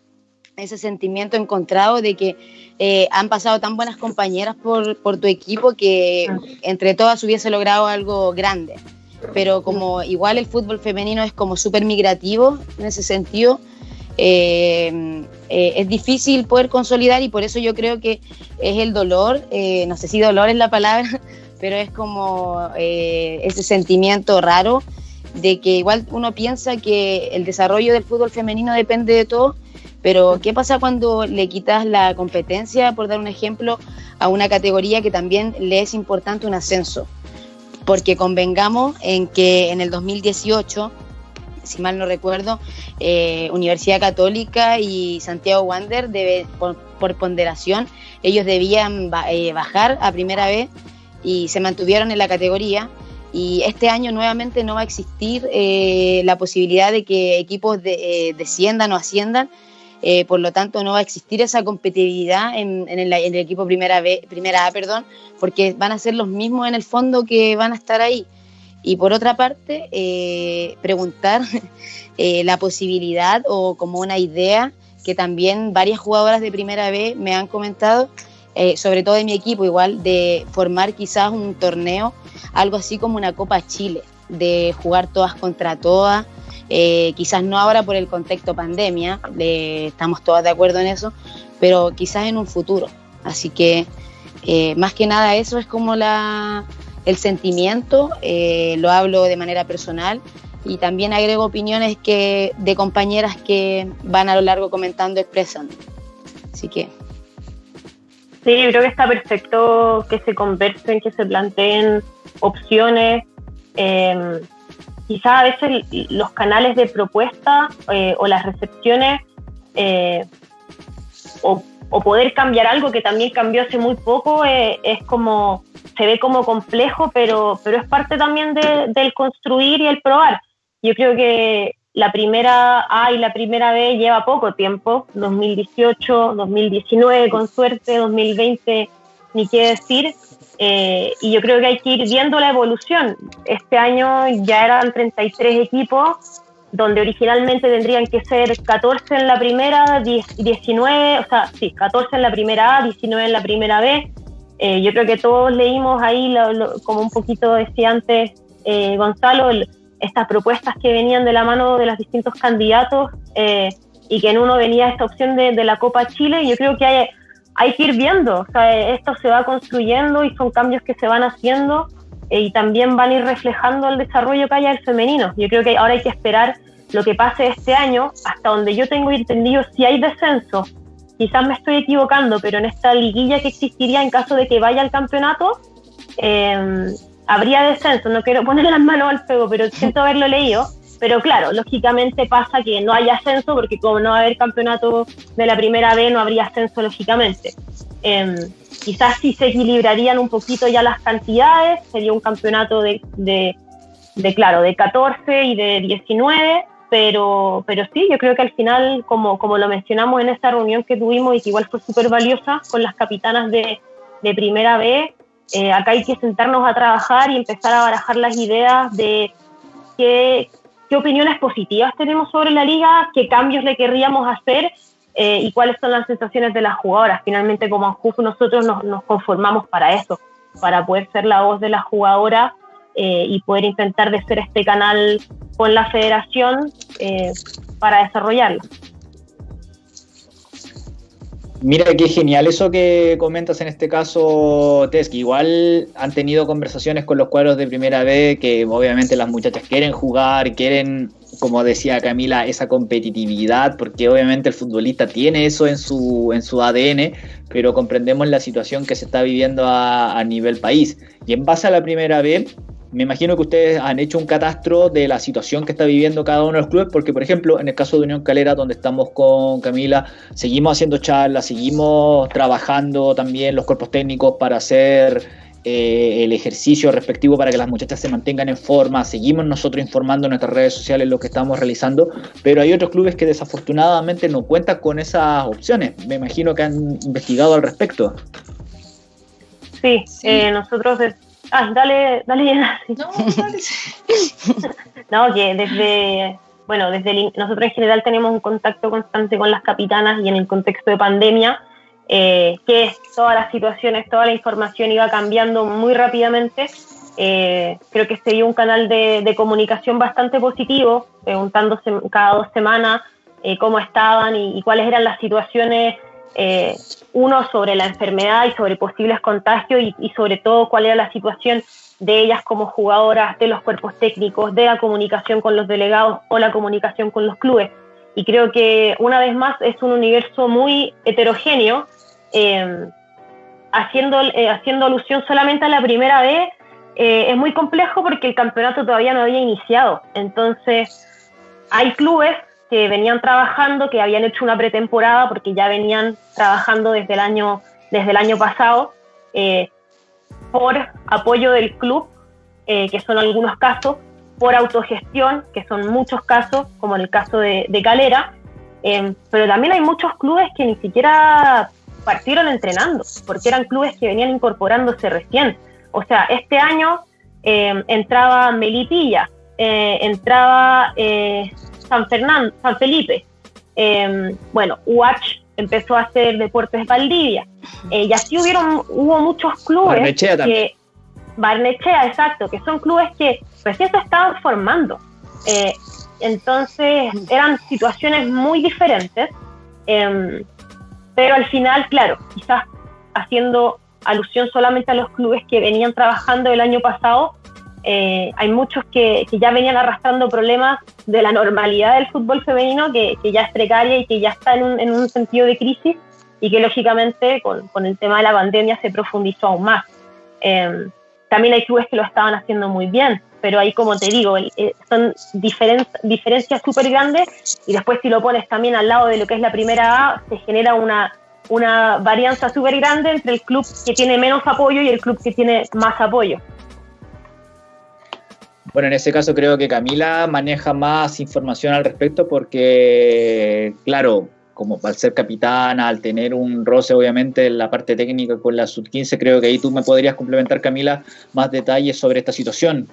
ese sentimiento encontrado de que eh, han pasado tan buenas compañeras por, por, tu equipo que entre todas hubiese logrado algo grande. Pero como igual el fútbol femenino es como súper migrativo en ese sentido, eh, es difícil poder consolidar y por eso yo creo que es el dolor, no sé si dolor es la palabra, pero es como ese sentimiento raro de que igual uno piensa que el desarrollo del fútbol femenino depende de todo, pero ¿qué pasa cuando le quitas la competencia, por dar un ejemplo, a una categoría que también le es importante un ascenso? Porque convengamos en que en el 2018, si mal no recuerdo, eh, Universidad Católica y Santiago Wander, por, ponderación, ellos debían eh, bajar a primera vez y se mantuvieron en la categoría y este año nuevamente no va a existir eh, la posibilidad de que equipos de, desciendan o asciendan, eh, por lo tanto no va a existir esa competitividad en, el, equipo primera, B, primera A, perdón, porque van a ser los mismos en el fondo que van a estar ahí. Y por otra parte, preguntar la posibilidad o como una idea que también varias jugadoras de primera B me han comentado, sobre todo de mi equipo igual, de formar quizás un torneo algo así como una Copa Chile, de jugar todas contra todas. Eh, quizás no ahora por el contexto pandemia, estamos todas de acuerdo en eso, pero quizás en un futuro. Así que eh, más que nada eso es como la, el sentimiento, eh, lo hablo de manera personal y también agrego opiniones que, de compañeras que van a lo largo comentando, expresando. Así que... Sí, creo que está perfecto que se conversen, que se planteen opciones. Eh, quizás a veces los canales de propuesta eh, o las recepciones eh, o, poder cambiar algo que también cambió hace muy poco es como se ve como complejo, pero, pero es parte también del construir y el probar. Yo creo que la primera A y la primera B lleva poco tiempo, 2018, 2019 con suerte, 2020 ni qué decir, eh, y yo creo que hay que ir viendo la evolución. Este año ya eran 33 equipos, donde originalmente tendrían que ser 14 en la primera, 19, o sea, sí, 14 en la primera A, 19 en la primera B. Eh, yo creo que todos leímos ahí, como un poquito decía antes eh, Gonzalo, estas propuestas que venían de la mano de los distintos candidatos y que en uno venía esta opción de la Copa Chile. Yo creo que hay, hay que ir viendo, o sea, esto se va construyendo y son cambios que se van haciendo eh, y también van a ir reflejando el desarrollo que haya el femenino. Yo creo que ahora hay que esperar lo que pase este año, hasta donde yo tengo entendido si hay descenso. Quizás me estoy equivocando, pero en esta liguilla que existiría en caso de que vaya al campeonato, eh, habría descenso. No quiero poner las manos al fuego, pero siento haberlo leído. Pero claro, lógicamente pasa que no hay ascenso porque como no va a haber campeonato de la primera B, no habría ascenso lógicamente. Em, quizás sí se equilibrarían un poquito ya las cantidades, sería un campeonato de, de, claro, de 14 y de 19, pero, pero sí, yo creo que al final, como, como lo mencionamos en esta reunión que tuvimos y que igual fue súper valiosa con las capitanas de, de primera B, eh, acá hay que sentarnos a trabajar y empezar a barajar las ideas de qué, qué opiniones positivas tenemos sobre la liga, qué cambios le querríamos hacer eh, y cuáles son las sensaciones de las jugadoras. Finalmente, como Anjuf, nosotros nos, conformamos para eso, para poder ser la voz de la jugadora eh, y poder intentar de ser este canal con la federación eh, para desarrollarlo. Mira qué genial eso que comentas en este caso, Tess, igual han tenido conversaciones con los cuadros de primera vez, que obviamente las muchachas quieren jugar, quieren, como decía Camila, esa competitividad, porque obviamente el futbolista tiene eso en su, en su ADN, pero comprendemos la situación que se está viviendo a, a nivel país. Y en base a la primera vez, me imagino que ustedes han hecho un catastro de la situación que está viviendo cada uno de los clubes, porque por ejemplo, en el caso de Unión Calera, donde estamos con Camila, seguimos haciendo charlas, seguimos trabajando también los cuerpos técnicos para hacer eh, el ejercicio respectivo para que las muchachas se mantengan en forma, seguimos nosotros informando en nuestras redes sociales lo que estamos realizando, pero hay otros clubes que desafortunadamente no cuentan con esas opciones. Me imagino que han investigado al respecto. Sí, Eh, nosotros Ah, dale, dale, No, dale. no, que desde, bueno, desde nosotros en general tenemos un contacto constante con las capitanas y en el contexto de pandemia, eh, que todas las situaciones, toda la información iba cambiando muy rápidamente. Eh, creo que se dio un canal de, comunicación bastante positivo, preguntándose cada dos semanas eh, cómo estaban y, cuáles eran las situaciones eh, uno sobre la enfermedad y sobre posibles contagios y, sobre todo cuál era la situación de ellas como jugadoras, de los cuerpos técnicos, de la comunicación con los delegados o la comunicación con los clubes. Y creo que una vez más es un universo muy heterogéneo, eh, haciendo, eh, haciendo alusión solamente a la primera vez, es muy complejo porque el campeonato todavía no había iniciado. Entonces, hay clubes que venían trabajando, que habían hecho una pretemporada porque ya venían trabajando desde el año, desde el año pasado eh, por apoyo del club, eh, que son algunos casos, por autogestión, que son muchos casos, como en el caso de, Calera, eh, pero también hay muchos clubes que ni siquiera partieron entrenando, porque eran clubes que venían incorporándose recién. O sea, este año entraba Melipilla, entraba San Fernando, San Felipe. Em, bueno, UH empezó a hacer Deportes Valdivia. Eh, y así hubieron, hubo muchos clubes Barnechea que Barnechea, exacto, que son clubes que recién se estaban formando. Eh, entonces eran situaciones muy diferentes, em, pero al final, claro, quizás haciendo alusión solamente a los clubes que venían trabajando el año pasado, eh, hay muchos que, ya venían arrastrando problemas de la normalidad del fútbol femenino, que, ya es precaria y que ya está en un, sentido de crisis y que lógicamente con, el tema de la pandemia se profundizó aún más. Em, también hay clubes que lo estaban haciendo muy bien, pero ahí como te digo, eh, son diferencias súper grandes y después si lo pones también al lado de lo que es la primera A, se genera una, una varianza súper grande entre el club que tiene menos apoyo y el club que tiene más apoyo. Bueno, en ese caso creo que Camila maneja más información al respecto porque, claro, como al ser capitana, al tener un roce obviamente en la parte técnica con la sub-15, creo que ahí tú me podrías complementar, Camila, más detalles sobre esta situación.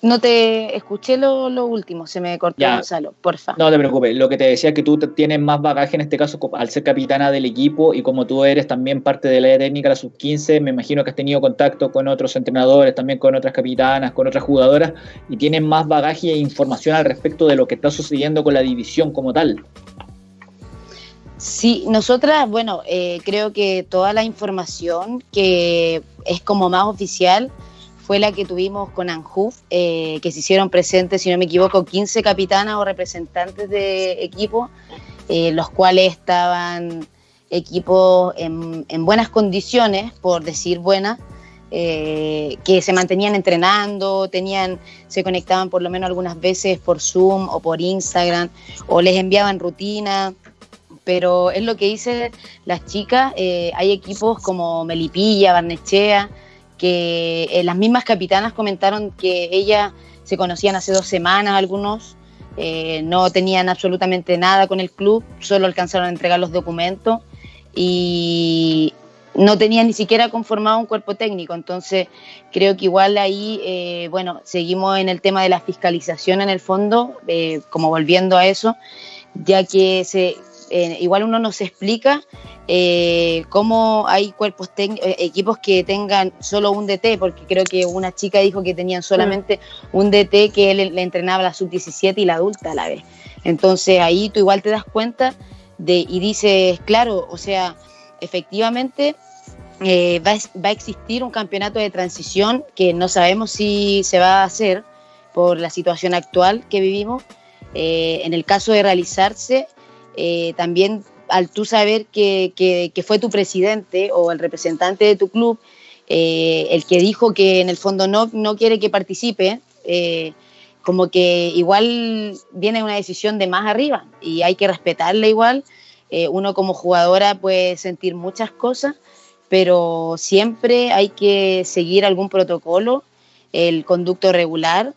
No te escuché lo, último, se me cortó Gonzalo, porfa. No te preocupes, lo que te decía es que tú tienes más bagaje en este caso al ser capitana del equipo y como tú eres también parte de la técnica, la sub-15, me imagino que has tenido contacto con otros entrenadores, también con otras capitanas, con otras jugadoras y tienes más bagaje e información al respecto de lo que está sucediendo con la división como tal. Sí, nosotras, bueno, eh, creo que toda la información que es como más oficial, fue la que tuvimos con Anjuf, eh, que se hicieron presentes, si no me equivoco, 15 capitanas o representantes de equipo, eh, los cuales estaban equipos en, buenas condiciones, por decir buenas, eh, que se mantenían entrenando, tenían, se conectaban por lo menos algunas veces por Zoom o por Instagram, o les enviaban rutina. Pero es lo que dicen las chicas, hay equipos como Melipilla, Barnechea, que eh, las mismas capitanas comentaron que ellas se conocían hace dos semanas algunos, eh, no tenían absolutamente nada con el club, solo alcanzaron a entregar los documentos y no tenían ni siquiera conformado un cuerpo técnico. Entonces creo que igual ahí, eh, bueno, seguimos en el tema de la fiscalización en el fondo, como volviendo a eso, ya que se, igual uno nos explica eh, cómo hay cuerpos eh, equipos que tengan solo un DT, porque creo que una chica dijo que tenían solamente un DT que él le entrenaba la sub-17 y la adulta a la vez. Entonces ahí tú igual te das cuenta de, y dices, claro, o sea, efectivamente eh, va, va, a existir un campeonato de transición que no sabemos si se va a hacer por la situación actual que vivimos. Eh, en el caso de realizarse, también al tú saber que, fue tu presidente o el representante de tu club eh, el que dijo que en el fondo no, no quiere que participe, eh, como que igual viene una decisión de más arriba y hay que respetarla igual. Eh, uno como jugadora puede sentir muchas cosas, pero siempre hay que seguir algún protocolo, el conducto regular,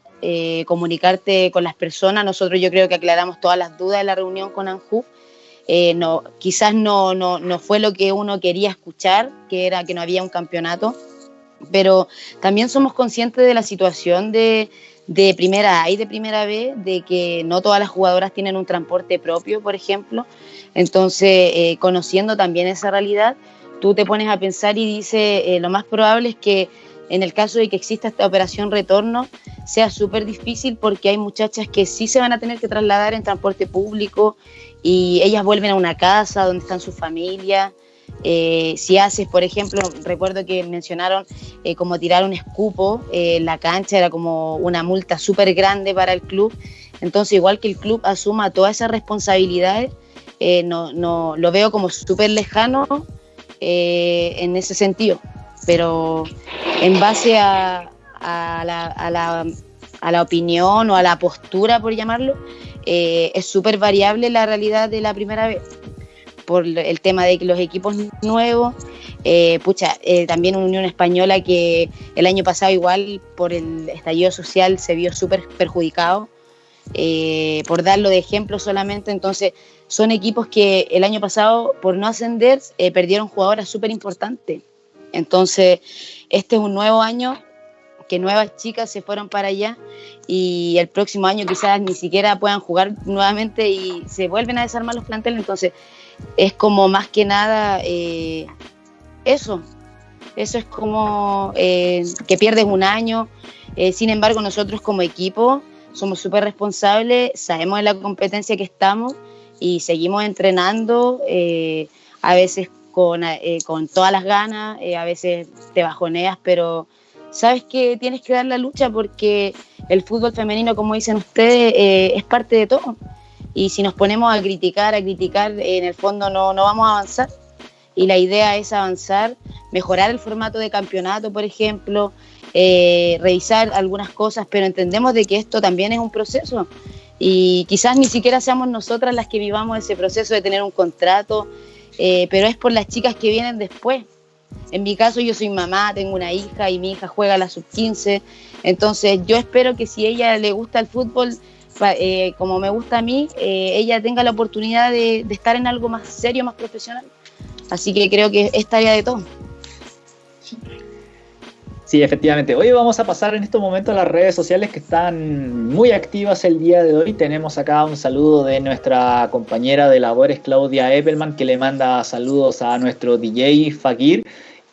comunicarte con las personas. Nosotros yo creo que aclaramos todas las dudas de la reunión con ANJU eh, no, quizás no, no, no fue lo que uno quería escuchar, que era que no había un campeonato, pero también somos conscientes de la situación de, de primera A y de primera B, de que no todas las jugadoras tienen un transporte propio, por ejemplo. Entonces, eh, conociendo también esa realidad, tú te pones a pensar y dices, eh, lo más probable es que en el caso de que exista esta operación retorno, sea súper difícil porque hay muchachas que sí se van a tener que trasladar en transporte público y ellas vuelven a una casa donde están sus familias. Eh, si haces, por ejemplo, recuerdo que mencionaron eh, como tirar un escupo eh, en la cancha, era como una multa súper grande para el club. Entonces, igual que el club asuma todas esas responsabilidades, no, no, lo veo como súper lejano en ese sentido. Pero en base a, la, a, la, a la opinión o a la postura, por llamarlo, eh, es súper variable la realidad de la primera vez por el tema de los equipos nuevos, eh, pucha, eh, también Unión Española que el año pasado igual por el estallido social se vio súper perjudicado, por darlo de ejemplo solamente, entonces son equipos que el año pasado por no ascender perdieron jugadoras súper importantes, entonces este es un nuevo año que nuevas chicas se fueron para allá y el próximo año quizás ni siquiera puedan jugar nuevamente y se vuelven a desarmar los planteles. Entonces es como más que nada eh, eso. Eso es como eh, que pierdes un año. Eh, sin embargo, nosotros como equipo somos súper responsables, sabemos de la competencia que estamos y seguimos entrenando, a veces con, con todas las ganas, a veces te bajoneas, pero sabes que tienes que dar la lucha porque el fútbol femenino, como dicen ustedes, eh, es parte de todo. Y si nos ponemos a criticar, a criticar, en el fondo no, no vamos a avanzar. Y la idea es avanzar, mejorar el formato de campeonato, por ejemplo, eh, revisar algunas cosas, pero entendemos de que esto también es un proceso. y quizás ni siquiera seamos nosotras las que vivamos ese proceso de tener un contrato, eh, pero es por las chicas que vienen después. En mi caso yo soy mamá, tengo una hija y mi hija juega a la sub-15, entonces yo espero que si ella le gusta el fútbol, eh, como me gusta a mí, eh, ella tenga la oportunidad de, estar en algo más serio, más profesional. Así que creo que es tarea de todo. Sí, efectivamente. Hoy vamos a pasar en estos momentos a las redes sociales que están muy activas el día de hoy. Tenemos acá un saludo de nuestra compañera de labores, Claudia Eppelman, que le manda saludos a nuestro DJ Fakir.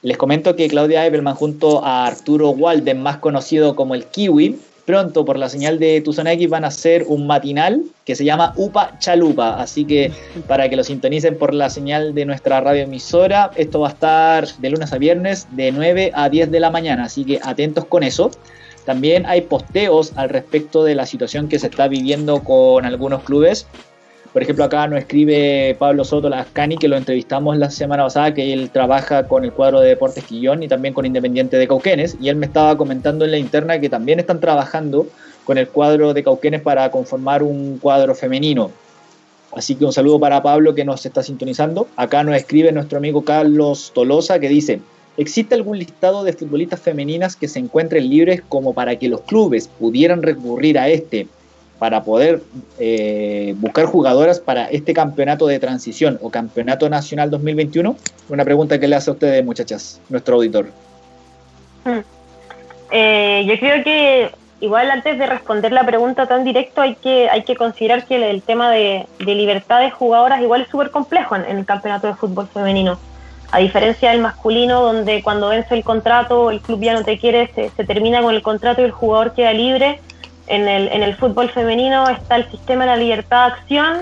Les comento que Claudia Eppelman junto a Arturo Walden, más conocido como el Kiwi, pronto por la señal de Tuzona X van a hacer un matinal que se llama UPA Chalupa. Así que para que lo sintonicen por la señal de nuestra radioemisora, esto va a estar de lunes a viernes de 9 a 10 de la mañana. Así que atentos con eso. También hay posteos al respecto de la situación que se está viviendo con algunos clubes. Por ejemplo, acá nos escribe Pablo Soto Lascani, que lo entrevistamos la semana pasada, que él trabaja con el cuadro de Deportes Quillón y también con Independiente de Cauquenes, y él me estaba comentando en la interna que también están trabajando con el cuadro de Cauquenes para conformar un cuadro femenino. Así que un saludo para Pablo que nos está sintonizando. Acá nos escribe nuestro amigo Carlos Tolosa que dice, ¿existe algún listado de futbolistas femeninas que se encuentren libres como para que los clubes pudieran recurrir a este para poder eh, buscar jugadoras para este campeonato de transición o campeonato nacional 2021? Una pregunta que le hace a ustedes, muchachas, nuestro auditor. Hmm. Eh, yo creo que igual antes de responder la pregunta tan directo hay que, hay que considerar que el, tema de, libertad de jugadoras igual es súper complejo en, el campeonato de fútbol femenino. A diferencia del masculino, donde cuando vence el contrato, el club ya no te quiere, se, se termina con el contrato y el jugador queda libre en el, en el fútbol femenino está el sistema de la libertad de acción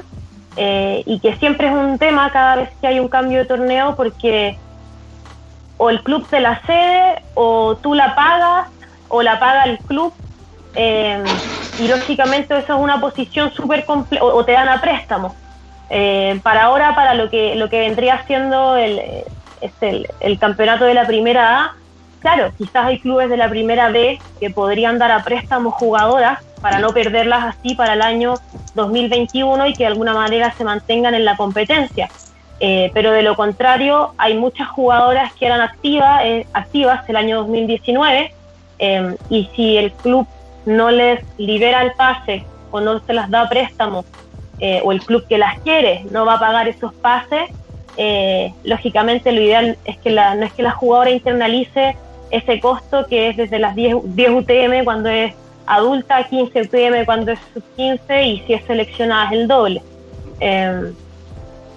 eh, y que siempre es un tema cada vez que hay un cambio de torneo porque o el club te la cede o tú la pagas o la paga el club eh, y lógicamente eso es una posición súper compleja o, te dan a préstamo. Eh, para ahora, para lo que, lo que vendría siendo el, el, el campeonato de la primera A, claro, quizás hay clubes de la primera B que podrían dar a préstamo jugadoras para no perderlas así para el año 2021 y que de alguna manera se mantengan en la competencia. Eh, pero de lo contrario, hay muchas jugadoras que eran activas, eh, activas el año 2019 eh, y si el club no les libera el pase o no se las da préstamo o el club que las quiere no va a pagar esos pases, lógicamente lo ideal es que la, no es que la jugadora internalice ese costo que es desde las 10, 10 UTM cuando es adulta, 15 UTM cuando es sub 15 y si es seleccionada es el doble. Em,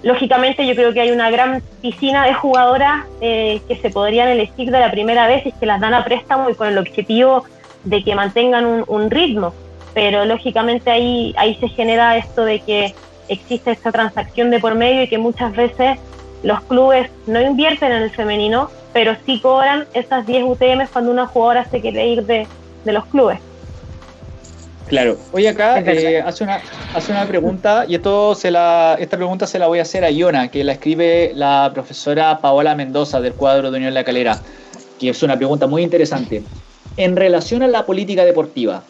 lógicamente yo creo que hay una gran piscina de jugadoras eh, que se podrían elegir de la primera vez y que las dan a préstamo y con el objetivo de que mantengan un, un ritmo. Pero lógicamente ahí, ahí se genera esto de que existe esta transacción de por medio y que muchas veces los clubes no invierten en el femenino pero sí cobran esas 10 UTM cuando una jugadora se quiere ir de, los clubes. Claro. Oye, acá eh, hace, una, hace una pregunta, y esto se la, esta pregunta se la voy a hacer a Iona, que la escribe la profesora Paola Mendoza del cuadro de Unión La Calera, que es una pregunta muy interesante. En relación a la política deportiva,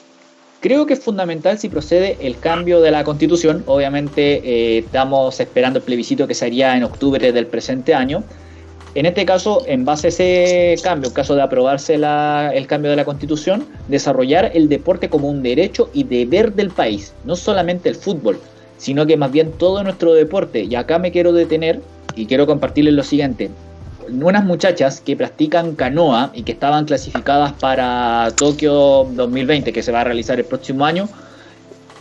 creo que es fundamental si procede el cambio de la constitución. Obviamente eh, estamos esperando el plebiscito que se haría en octubre del presente año en este caso, en base a ese cambio, en caso de aprobarse el cambio de la constitución, desarrollar el deporte como un derecho y deber del país, no solamente el fútbol, sino que más bien todo nuestro deporte. Y acá me quiero detener y quiero compartirles lo siguiente. Unas muchachas que practican canoa y que estaban clasificadas para Tokio 2020, que se va a realizar el próximo año,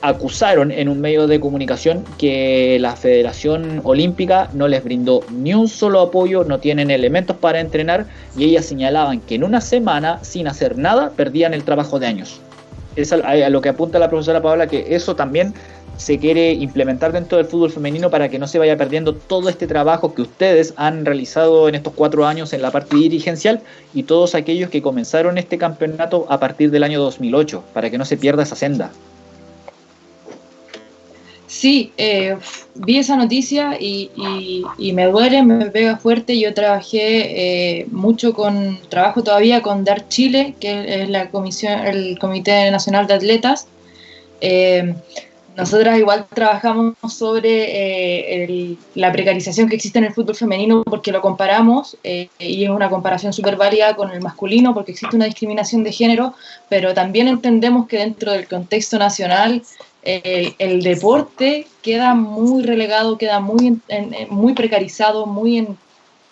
acusaron en un medio de comunicación que la Federación Olímpica no les brindó ni un solo apoyo, no tienen elementos para entrenar y ellas señalaban que en una semana, sin hacer nada, perdían el trabajo de años. Es a lo que apunta la profesora Paola, que eso también se quiere implementar dentro del fútbol femenino para que no se vaya perdiendo todo este trabajo que ustedes han realizado en estos cuatro años en la parte dirigencial y todos aquellos que comenzaron este campeonato a partir del año 2008, para que no se pierda esa senda. Sí, eh, vi esa noticia y, me duele, me pega fuerte. Yo trabajé eh, mucho con, trabajo todavía con DAR Chile, que es la comisión, el Comité Nacional de Atletas. Eh, nosotras igual trabajamos sobre eh, la precarización que existe en el fútbol femenino porque lo comparamos eh, y es una comparación súper válida con el masculino porque existe una discriminación de género, pero también entendemos que dentro del contexto nacional el deporte queda muy relegado, queda muy, muy precarizado, muy en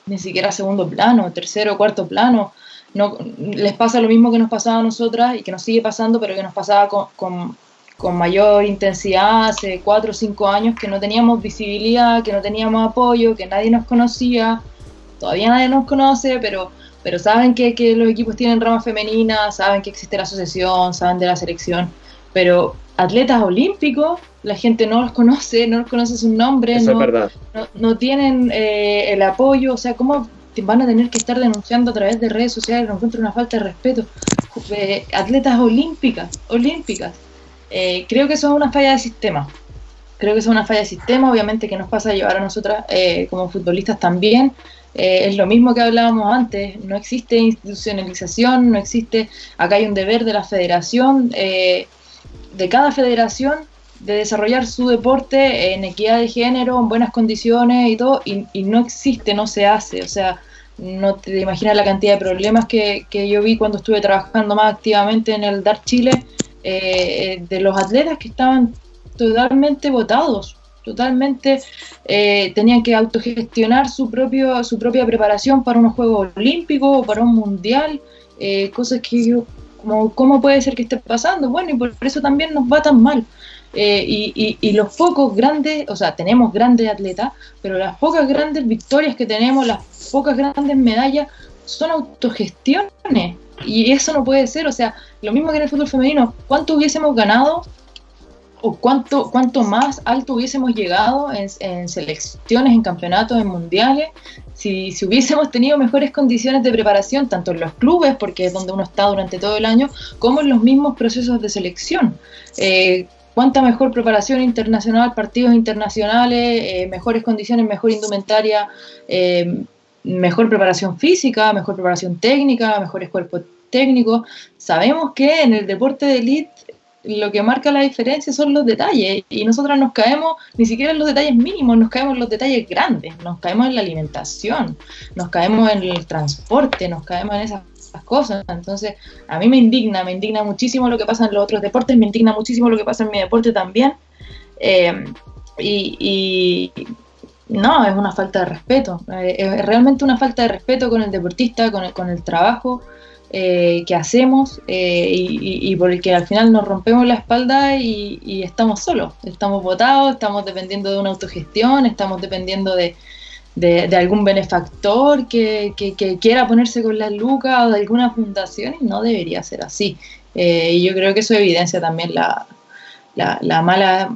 ni siquiera segundo plano, tercero cuarto plano. No, les pasa lo mismo que nos pasaba a nosotras y que nos sigue pasando, pero que nos pasaba con mayor intensidad hace cuatro o cinco años que no teníamos visibilidad, que no teníamos apoyo, que nadie nos conocía, todavía nadie nos conoce, pero, pero saben que, que los equipos tienen ramas femeninas, saben que existe la asociación, saben de la selección, pero atletas olímpicos, la gente no los conoce, no los conoce sus nombres, no, no, tienen eh, el apoyo, o sea, ¿cómo van a tener que estar denunciando a través de redes sociales? No encuentro una falta de respeto. Eh, atletas olímpicas, olímpicas, eh, creo que eso es una falla de sistema. Creo que eso es una falla de sistema, obviamente que nos pasa a llevar a nosotras eh, como futbolistas también. Eh, es lo mismo que hablábamos antes, no existe institucionalización, no existe, acá hay un deber de la federación, de cada federación, de desarrollar su deporte en equidad de género, en buenas condiciones y todo, y, y no existe, no se hace, o sea, no te imaginas la cantidad de problemas que, que yo vi cuando estuve trabajando más activamente en el DAR Chile, eh, de los atletas que estaban totalmente votados, totalmente eh, tenían que autogestionar su, propio, su propia preparación para unos Juegos Olímpicos o para un Mundial, eh, cosas que como, ¿cómo puede ser que esté pasando? Bueno, y por eso también nos va tan mal. y, los pocos grandes, o sea, tenemos grandes atletas, pero las pocas grandes victorias que tenemos, las pocas grandes medallas, son autogestiones. Y eso no puede ser, o sea, lo mismo que en el fútbol femenino, ¿cuánto hubiésemos ganado o cuánto, cuánto más alto hubiésemos llegado en, selecciones, en campeonatos, en mundiales, si, si, hubiésemos tenido mejores condiciones de preparación, tanto en los clubes, porque es donde uno está durante todo el año, como en los mismos procesos de selección. Eh, cuánta mejor preparación internacional, partidos internacionales, eh, mejores condiciones, mejor indumentaria, eh, mejor preparación física, mejor preparación técnica, mejores cuerpos técnicos. Sabemos que en el deporte de elite lo que marca la diferencia son los detalles y nosotros nos caemos ni siquiera en los detalles mínimos, nos caemos en los detalles grandes, nos caemos en la alimentación, nos caemos en el transporte, nos caemos en esas cosas. Entonces, a mí me indigna, me indigna muchísimo lo que pasa en los otros deportes, me indigna muchísimo lo que pasa en mi deporte también. Eh, y, no, es una falta de respeto. Eh, es realmente una falta de respeto con el deportista, con el, con el trabajo eh, que hacemos eh, y, y, por el que al final nos rompemos la espalda y, estamos solos. Estamos votados, estamos dependiendo de una autogestión, estamos dependiendo de, algún benefactor que, quiera ponerse con las lucas o de alguna fundación y no debería ser así. y yo creo que eso evidencia también la, la, la mala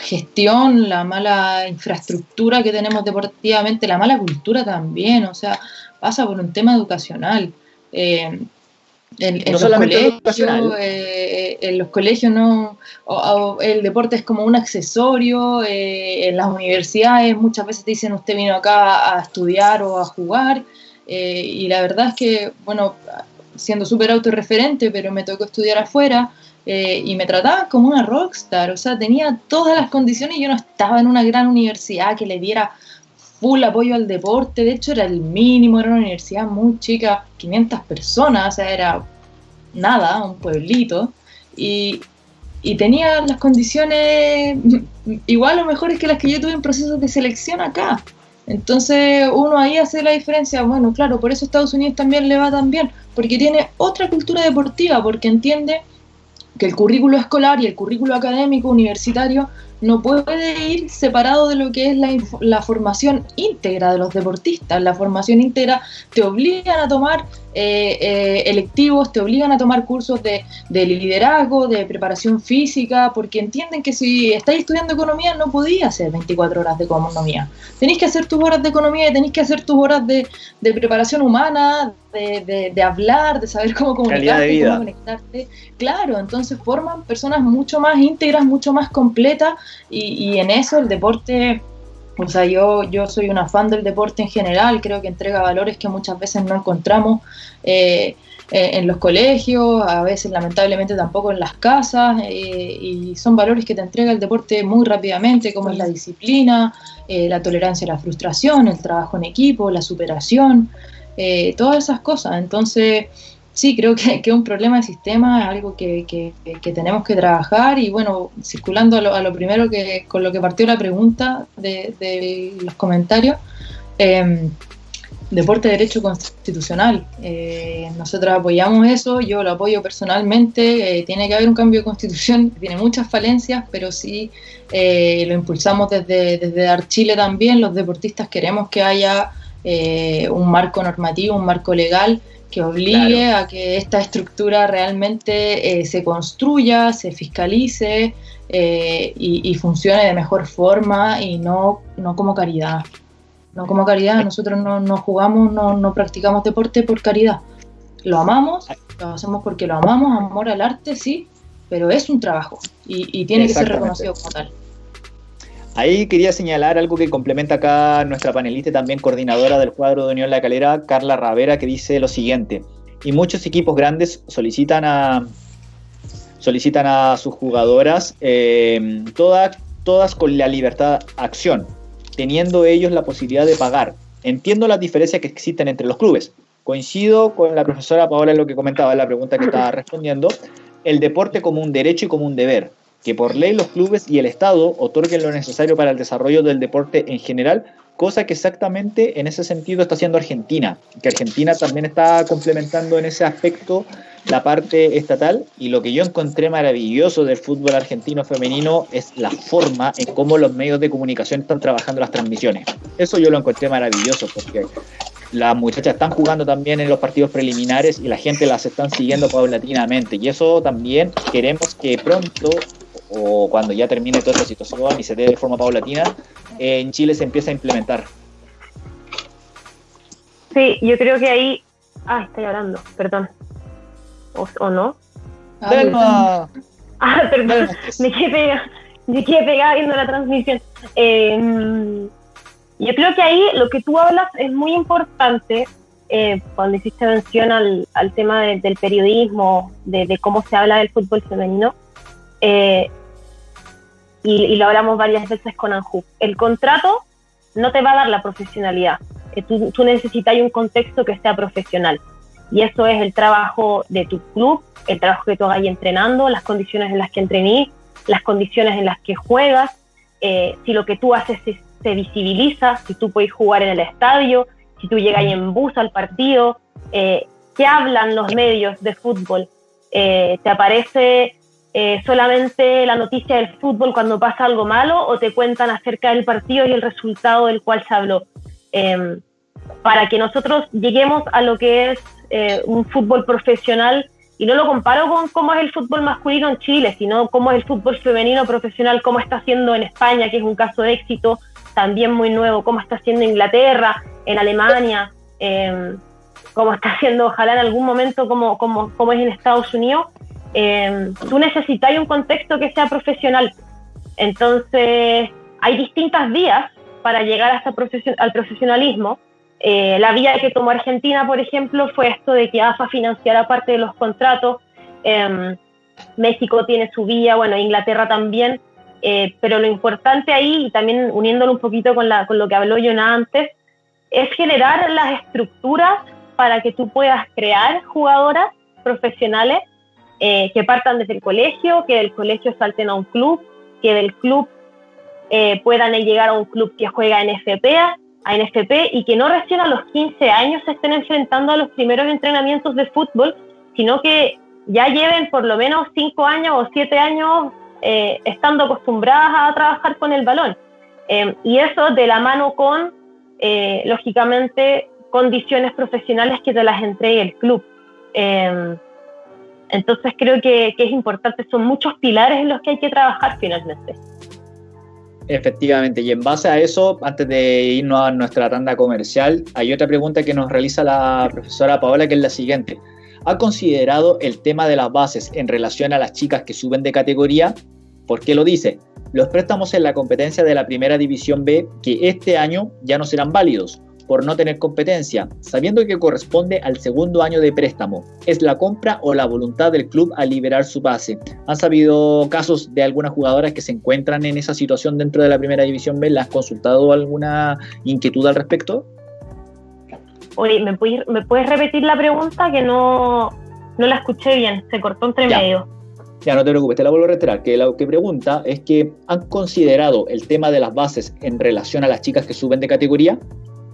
gestión, la mala infraestructura que tenemos deportivamente, la mala cultura también, o sea, pasa por un tema educacional. Eh, en, los colegios, eh, en, los colegios, no, el deporte es como un accesorio, eh, en las universidades muchas veces te dicen usted vino acá a estudiar o a jugar, y la verdad es que, bueno, siendo súper autorreferente, pero me tocó estudiar afuera, eh, y me trataban como una rockstar, o sea, tenía todas las condiciones y yo no estaba en una gran universidad que le diera full apoyo al deporte, de hecho era el mínimo, era una universidad muy chica, 500 personas, o sea, era nada, un pueblito, y, y tenía las condiciones igual o mejores que las que yo tuve en procesos de selección acá. Entonces uno ahí hace la diferencia, bueno, claro, por eso Estados Unidos también le va tan bien, porque tiene otra cultura deportiva, porque entiende que el currículo escolar y el currículo académico universitario no puede ir separado de lo que es la, la, formación íntegra de los deportistas. La formación íntegra te obligan a tomar eh, eh, electivos, te obligan a tomar cursos de, de, liderazgo, de preparación física, porque entienden que si estáis estudiando economía no podías hacer 24 horas de economía. Tenéis que hacer tus horas de economía y tenéis que hacer tus horas de, de preparación humana, de, de, hablar, de saber cómo comunicarte, cómo conectarte. Claro, entonces forman personas mucho más íntegras, mucho más completas y, en eso el deporte, o sea, yo, yo soy una fan del deporte en general, creo que entrega valores que muchas veces no encontramos. Eh, eh, en los colegios, a veces lamentablemente tampoco en las casas, eh, y son valores que te entrega el deporte muy rápidamente, como es la disciplina, eh, la tolerancia a la frustración, el trabajo en equipo, la superación, todas esas cosas. Entonces, sí, creo que, es un problema de sistema, es algo que, tenemos que trabajar y bueno, circulando a lo, primero que con lo que partió la pregunta de, los comentarios, eh, deporte de derecho constitucional. Eh, nosotros apoyamos eso, yo lo apoyo personalmente. Eh, tiene que haber un cambio de constitución, tiene muchas falencias, pero sí eh, lo impulsamos desde, desde Chile también. Los deportistas queremos que haya un marco normativo, un marco legal que obligue a que esta estructura realmente se construya, se fiscalice y, y, funcione de mejor forma y no, no como caridad no como caridad. Nosotros no, no jugamos, no, no, practicamos deporte por caridad. Lo amamos, lo hacemos porque lo amamos, amor al arte, sí, pero es un trabajo y, tiene que ser reconocido como tal. Ahí quería señalar algo que complementa acá nuestra panelista y también coordinadora del cuadro de Unión La Calera, Carla Ravera, que dice lo siguiente. Y muchos equipos grandes solicitan a, solicitan a sus jugadoras eh, todas, con la libertad acción, teniendo ellos la posibilidad de pagar. Entiendo las diferencias que existen entre los clubes. Coincido con la profesora Paola en lo que comentaba en la pregunta que estaba respondiendo. El deporte como un derecho y como un deber. Que por ley los clubes y el Estado otorguen lo necesario para el desarrollo del deporte en general, cosa que exactamente en ese sentido está haciendo Argentina. Que Argentina también está complementando en ese aspecto la parte estatal y lo que yo encontré maravilloso del fútbol argentino femenino es la forma en cómo los medios de comunicación están trabajando las transmisiones. Eso yo lo encontré maravilloso porque las muchachas están jugando también en los partidos preliminares y la gente las están siguiendo paulatinamente y eso también queremos que pronto o cuando ya termine toda esta situación y se dé de forma paulatina, en Chile se empiece a implementar. Sí, yo creo que ahí... Ah, estoy hablando, perdón o, no. Ah, ah perdón, me quedé pegada, me quedé pegada viendo la transmisión. Em, yo creo que ahí lo que tú hablas es muy importante eh, cuando hiciste mención al, al tema del periodismo, de, cómo se habla del fútbol femenino. Eh, y, lo hablamos varias veces con Anju. El contrato no te va a dar la profesionalidad. Eh, tú, tú necesitas un contexto que sea profesional. Y eso es el trabajo de tu club, el trabajo que tú hagas entrenando, las condiciones en las que entrenís, las condiciones en las que juegas, eh, si lo que tú haces se, visibiliza, si tú puedes jugar en el estadio, si tú llegas ahí en bus al partido, eh, qué hablan los medios de fútbol. Eh, ¿Te aparece solamente la noticia del fútbol cuando pasa algo malo o te cuentan acerca del partido y el resultado del cual se habló? Em, para que nosotros lleguemos a lo que es eh, un fútbol profesional y no lo comparo con cómo es el fútbol masculino en Chile, sino cómo es el fútbol femenino profesional, cómo está haciendo en España, que es un caso de éxito también muy nuevo, cómo está haciendo Inglaterra, en Alemania, eh, cómo está haciendo ojalá en algún momento como, como, como es en Estados Unidos. Eh, tú necesitas un contexto que sea profesional. Entonces, hay distintas vías para llegar hasta al profesionalismo eh, la vía que tomó Argentina, por ejemplo, fue esto de que AFA financiara parte de los contratos. Em, México tiene su vía, bueno, Inglaterra también, eh, pero lo importante ahí, y también uniéndolo un poquito con, la, con lo que habló Jonah antes, es generar las estructuras para que tú puedas crear jugadoras profesionales eh, que partan desde el colegio, que del colegio salten a un club, que del club puedan llegar a un club que juega en FPA a NFP y que no recién a los 15 años se estén enfrentando a los primeros entrenamientos de fútbol, sino que ya lleven por lo menos 5 años o 7 años eh, estando acostumbradas a trabajar con el balón. Eh, y eso de la mano con, eh, lógicamente, condiciones profesionales que te las entregue el club. entonces creo que es importante, son muchos pilares en los que hay que trabajar finalmente. Efectivamente, y en base a eso, antes de irnos a nuestra tanda comercial, hay otra pregunta que nos realiza la profesora Paola, que es la siguiente. ¿Ha considerado el tema de las bases en relación a las chicas que suben de categoría? ¿Por qué lo dice? Los préstamos en la competencia de la primera división B, que este año ya no serán válidos, por no tener competencia, sabiendo que corresponde al segundo año de préstamo. ¿Es la compra o la voluntad del club a liberar su pase? ¿Han sabido casos de algunas jugadoras que se encuentran en esa situación dentro de la primera división B? ¿Le has consultado alguna inquietud al respecto? Oye, ¿me puedes, ¿me puedes repetir la pregunta que no, no la escuché bien? Se cortó entre medio. Ya, no te preocupes, te la vuelvo a reiterar. Que lo que pregunta es que han considerado el tema de las bases en relación a las chicas que suben de categoría.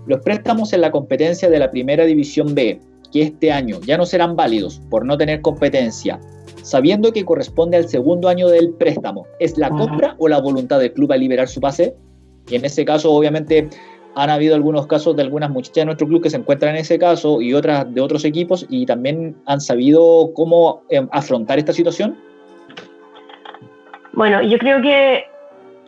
Los préstamos en la competencia de la primera división B, que este año ya no serán válidos por no tener competencia, sabiendo que corresponde al segundo año del préstamo, ¿es la compra o la voluntad del club a liberar su pase? Y en ese caso, obviamente, han habido algunos casos de algunas muchachas de nuestro club que se encuentran en ese caso y otras de otros equipos y también han sabido cómo eh, afrontar esta situación. Bueno, yo creo que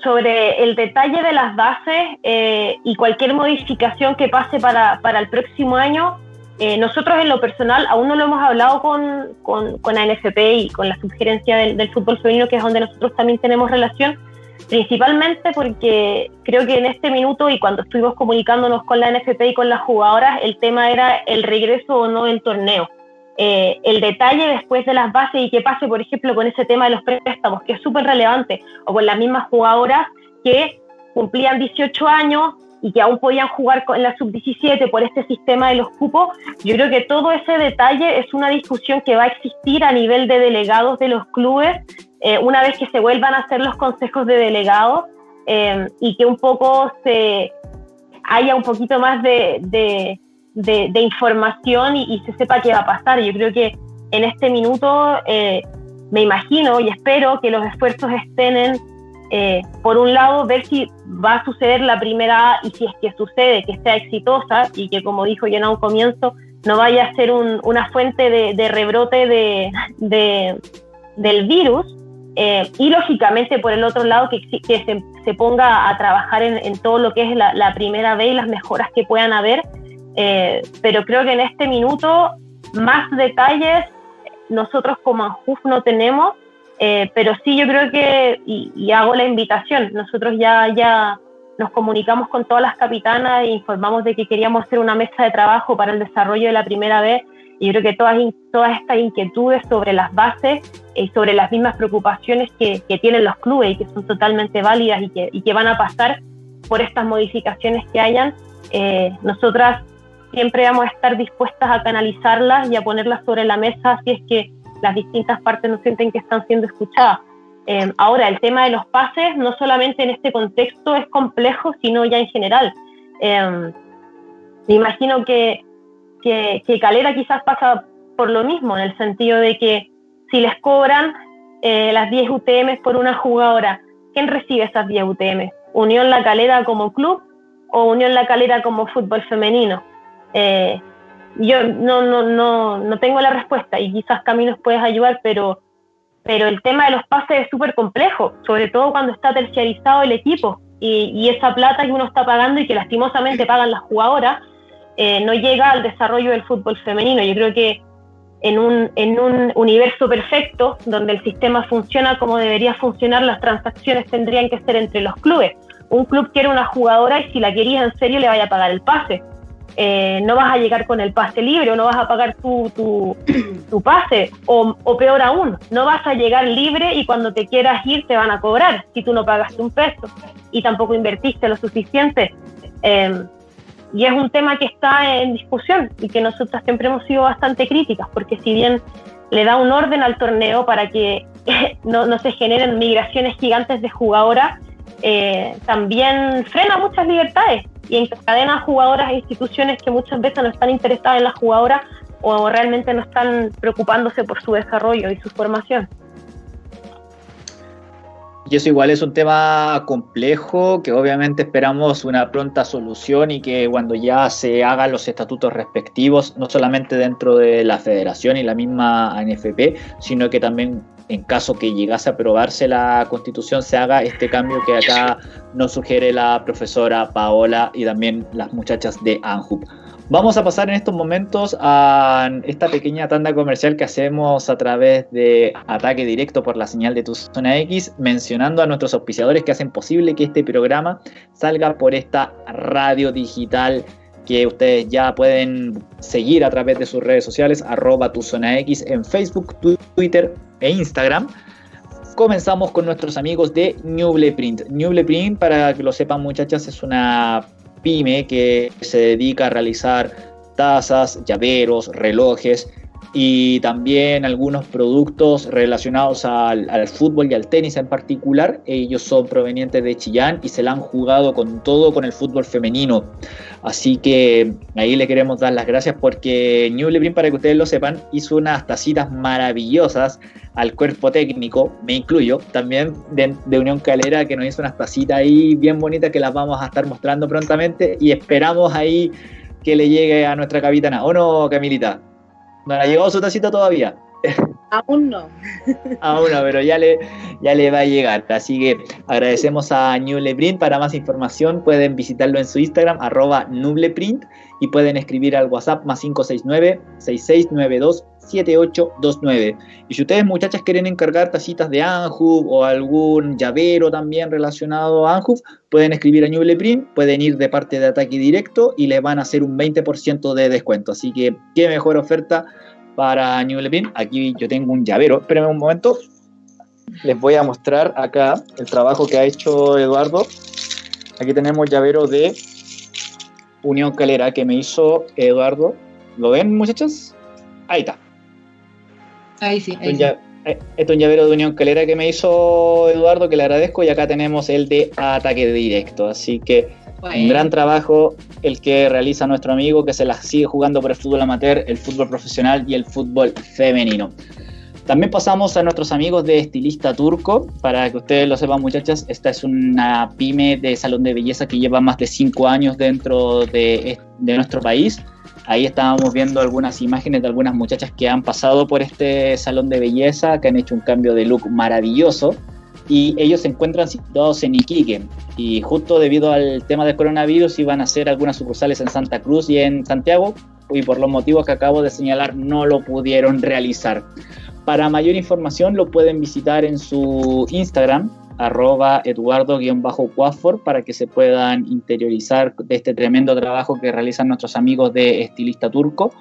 sobre el detalle de las bases eh, y cualquier modificación que pase para, para el próximo año, eh, nosotros en lo personal aún no lo hemos hablado con, con, con la NFP y con la sugerencia del, del, fútbol femenino, que es donde nosotros también tenemos relación, principalmente porque creo que en este minuto y cuando estuvimos comunicándonos con la NFP y con las jugadoras, el tema era el regreso o no del torneo. Eh, el detalle después de las bases y qué pase, por ejemplo, con ese tema de los préstamos, que es súper relevante, o con las mismas jugadoras que cumplían 18 años y que aún podían jugar en la sub-17 por este sistema de los cupos, yo creo que todo ese detalle es una discusión que va a existir a nivel de delegados de los clubes eh, una vez que se vuelvan a hacer los consejos de delegados eh, y que un poco se haya un poquito más de, información y, se sepa qué va a pasar. Yo creo que en este minuto eh, me imagino y espero que los esfuerzos estén en, eh, por un lado, ver si va a suceder la primera y si es que sucede, que sea exitosa y que, como dijo yo un comienzo, no vaya a ser una fuente de, rebrote de, del virus. Eh, y lógicamente, por el otro lado, que, se, ponga a trabajar en, todo lo que es la, la primera vez y las mejoras que puedan haber eh, pero creo que en este minuto más detalles nosotros como ANJUF no tenemos, eh, pero sí yo creo que, y, hago la invitación, nosotros ya, ya nos comunicamos con todas las capitanas e informamos de que queríamos hacer una mesa de trabajo para el desarrollo de la primera vez. Y yo creo que todas, todas estas inquietudes sobre las bases y sobre las mismas preocupaciones que, tienen los clubes y que son totalmente válidas y que, y que van a pasar por estas modificaciones que hayan, eh, nosotras siempre vamos a estar dispuestas a canalizarlas y a ponerlas sobre la mesa si es que las distintas partes no sienten que están siendo escuchadas. Eh, ahora, el tema de los pases, no solamente en este contexto es complejo, sino ya en general. Eh, me imagino que, que, Calera quizás pasa por lo mismo, en el sentido de que si les cobran eh, las 10 UTM por una jugadora, ¿quién recibe esas 10 UTM? ¿Unión La Calera como club o Unión La Calera como fútbol femenino? Eh, yo no, no, no, no tengo la respuesta y quizás Caminos puedes ayudar, pero, pero el tema de los pases es súper complejo, sobre todo cuando está terciarizado el equipo y, y, esa plata que uno está pagando y que lastimosamente pagan las jugadoras eh, no llega al desarrollo del fútbol femenino. Yo creo que en un, en un universo perfecto, donde el sistema funciona como debería funcionar, las transacciones tendrían que ser entre los clubes. Un club quiere una jugadora y si la quería en serio le vaya a pagar el pase eh, no vas a llegar con el pase libre o no vas a pagar tu, tu, pase, o, peor aún, no vas a llegar libre y cuando te quieras ir te van a cobrar si tú no pagaste un peso y tampoco invertiste lo suficiente. Em, y es un tema que está en discusión y que nosotras siempre hemos sido bastante críticas, porque si bien le da un orden al torneo para que no, no se generen migraciones gigantes de jugadoras, eh, también frena muchas libertades y encadena jugadoras e instituciones que muchas veces no están interesadas en las jugadoras o realmente no están preocupándose por su desarrollo y su formación. Y eso igual es un tema complejo que obviamente esperamos una pronta solución y que cuando ya se hagan los estatutos respectivos, no solamente dentro de la federación y la misma ANFP, sino que también en caso que llegase a aprobarse la constitución, se haga este cambio que acá nos sugiere la profesora Paola y también las muchachas de ANJUP. Vamos a pasar en estos momentos a esta pequeña tanda comercial que hacemos a través de ataque directo por la señal de tu zona X, mencionando a nuestros auspiciadores que hacen posible que este programa salga por esta radio digital que ustedes ya pueden seguir a través de sus redes sociales, arroba tu zona X en Facebook, Twitter e Instagram. Comenzamos con nuestros amigos de Nuble Print. Nuble Print, para que lo sepan muchachas, es una pyme que se dedica a realizar tazas, llaveros, relojes y también algunos productos relacionados al, fútbol y al tenis en particular. Ellos son provenientes de Chillán y se la han jugado con todo con el fútbol femenino. Así que ahí le queremos dar las gracias porque New Lebrin, para que ustedes lo sepan, hizo unas tacitas maravillosas al cuerpo técnico, me incluyo, también de, de, Unión Calera, que nos hizo unas tacitas ahí bien bonitas que las vamos a estar mostrando prontamente y esperamos ahí que le llegue a nuestra capitana. ¿O no, Camilita? No ha llegado su tacita todavía. Aún no. Aún no, pero ya le, ya le va a llegar. Así que agradecemos a Nubleprint. Para más información pueden visitarlo en su Instagram, arroba Nubleprint, y pueden escribir al WhatsApp más 569-6692-7829. Y si ustedes, muchachas, quieren encargar tacitas de Anhub o algún llavero también relacionado a Anhub, pueden escribir a Nubleprint, pueden ir de parte de ataque directo y le van a hacer un 20% de descuento. Así que, qué mejor oferta para New Aquí yo tengo un llavero. Espérenme un momento. Les voy a mostrar acá el trabajo que ha hecho Eduardo. Aquí tenemos llavero de Unión Calera que me hizo Eduardo. ¿Lo ven, muchachos? Ahí está. Ahí sí. Ahí este, es un llavero de Unión Calera que me hizo Eduardo, que le agradezco. Y acá tenemos el de ataque directo. Así que un gran trabajo el que realiza nuestro amigo que se la sigue jugando por el fútbol amateur, el fútbol profesional y el fútbol femenino. También pasamos a nuestros amigos de Estilista Turco. Para que ustedes lo sepan, muchachas, esta es una pyme de salón de belleza que lleva más de cinco años dentro de, de nuestro país. Ahí estábamos viendo algunas imágenes de algunas muchachas que han pasado por este salón de belleza, que han hecho un cambio de look maravilloso y ellos se encuentran situados en Iquique y justo debido al tema del coronavirus iban a hacer algunas sucursales en Santa Cruz y en Santiago y por los motivos que acabo de señalar no lo pudieron realizar. Para mayor información lo pueden visitar en su Instagram arroba eduardo-cuafor para que se puedan interiorizar de este tremendo trabajo que realizan nuestros amigos de Estilista Turco.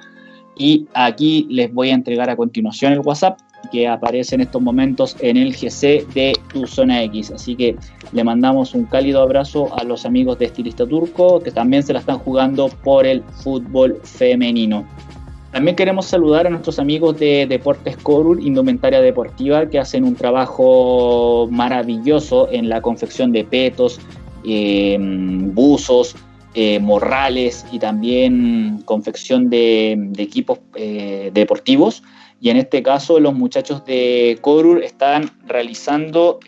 Y aquí les voy a entregar a continuación el WhatsApp que aparece en estos momentos en el GC de tu zona X. Así que le mandamos un cálido abrazo a los amigos de Estilista Turco que también se la están jugando por el fútbol femenino. También queremos saludar a nuestros amigos de Deportes Corul, Indumentaria Deportiva, que hacen un trabajo maravilloso en la confección de petos, eh, buzos, eh, morrales y también confección de, equipos eh, deportivos. Y en este caso los muchachos de Corur están realizando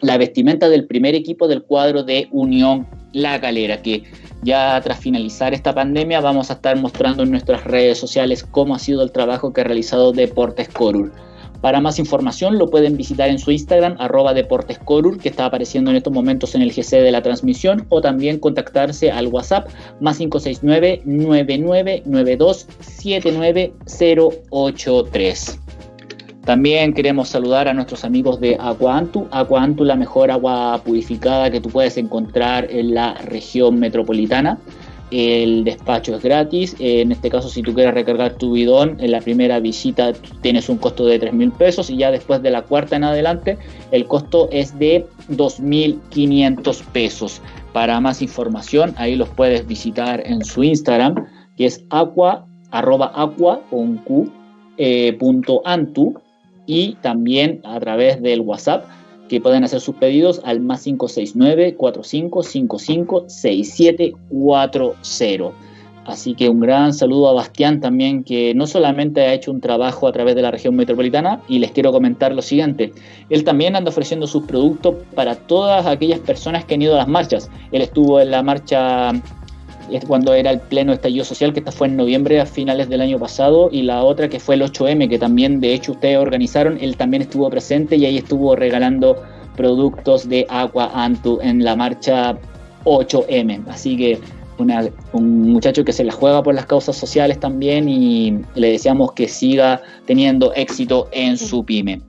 la vestimenta del primer equipo del cuadro de Unión La Calera, que ya tras finalizar esta pandemia vamos a estar mostrando en nuestras redes sociales cómo ha sido el trabajo que ha realizado Deportes Corur. Para más información lo pueden visitar en su Instagram, arroba deportescorur, que está apareciendo en estos momentos en el GC de la transmisión, o también contactarse al WhatsApp más 569 9992 79083. También queremos saludar a nuestros amigos de Aquantu. Aquantu, la mejor agua purificada que tú puedes encontrar en la región metropolitana. El despacho es gratis. En este caso, si tú quieres recargar tu bidón, en la primera visita tienes un costo de 3 mil pesos y ya después de la cuarta en adelante, el costo es de 2.500 pesos. Para más información, ahí los puedes visitar en su Instagram, que es aqua, arroba aqua con Q, eh, punto antu, y también a través del WhatsApp que pueden hacer sus pedidos al más 569 4555 6740. Así que un gran saludo a Bastián también, que no solamente ha hecho un trabajo a través de la región metropolitana, y les quiero comentar lo siguiente, él también anda ofreciendo sus productos para todas aquellas personas que han ido a las marchas. Él estuvo en la marcha cuando era el pleno estallido social, que esta fue en noviembre a finales del año pasado, y la otra que fue el 8M, que también de hecho ustedes organizaron, él también estuvo presente y ahí estuvo regalando productos de Aqua Antu en la marcha 8M. Así que un muchacho que se la juega por las causas sociales también y le deseamos que siga teniendo éxito en su pyme.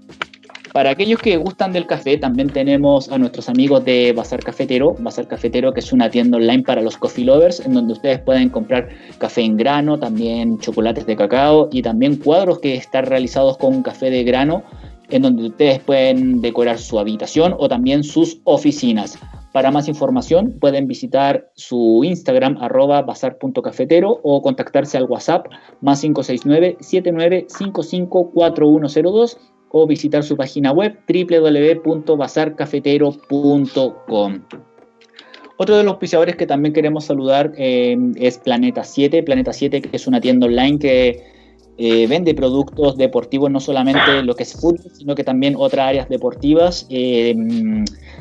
Para aquellos que gustan del café, también tenemos a nuestros amigos de Bazar Cafetero. Bazar Cafetero, que es una tienda online para los coffee lovers, en donde ustedes pueden comprar café en grano, también chocolates de cacao y también cuadros que están realizados con café de grano, en donde ustedes pueden decorar su habitación o también sus oficinas. Para más información pueden visitar su Instagram arroba bazar.cafetero o contactarse al WhatsApp más 569-7955-4102 o visitar su página web www.bazarcafetero.com. Otro de los auspiciadores que también queremos saludar eh, es Planeta 7. Planeta 7 que es una tienda online que eh, vende productos deportivos, no solamente lo que es fútbol, sino que también otras áreas deportivas eh,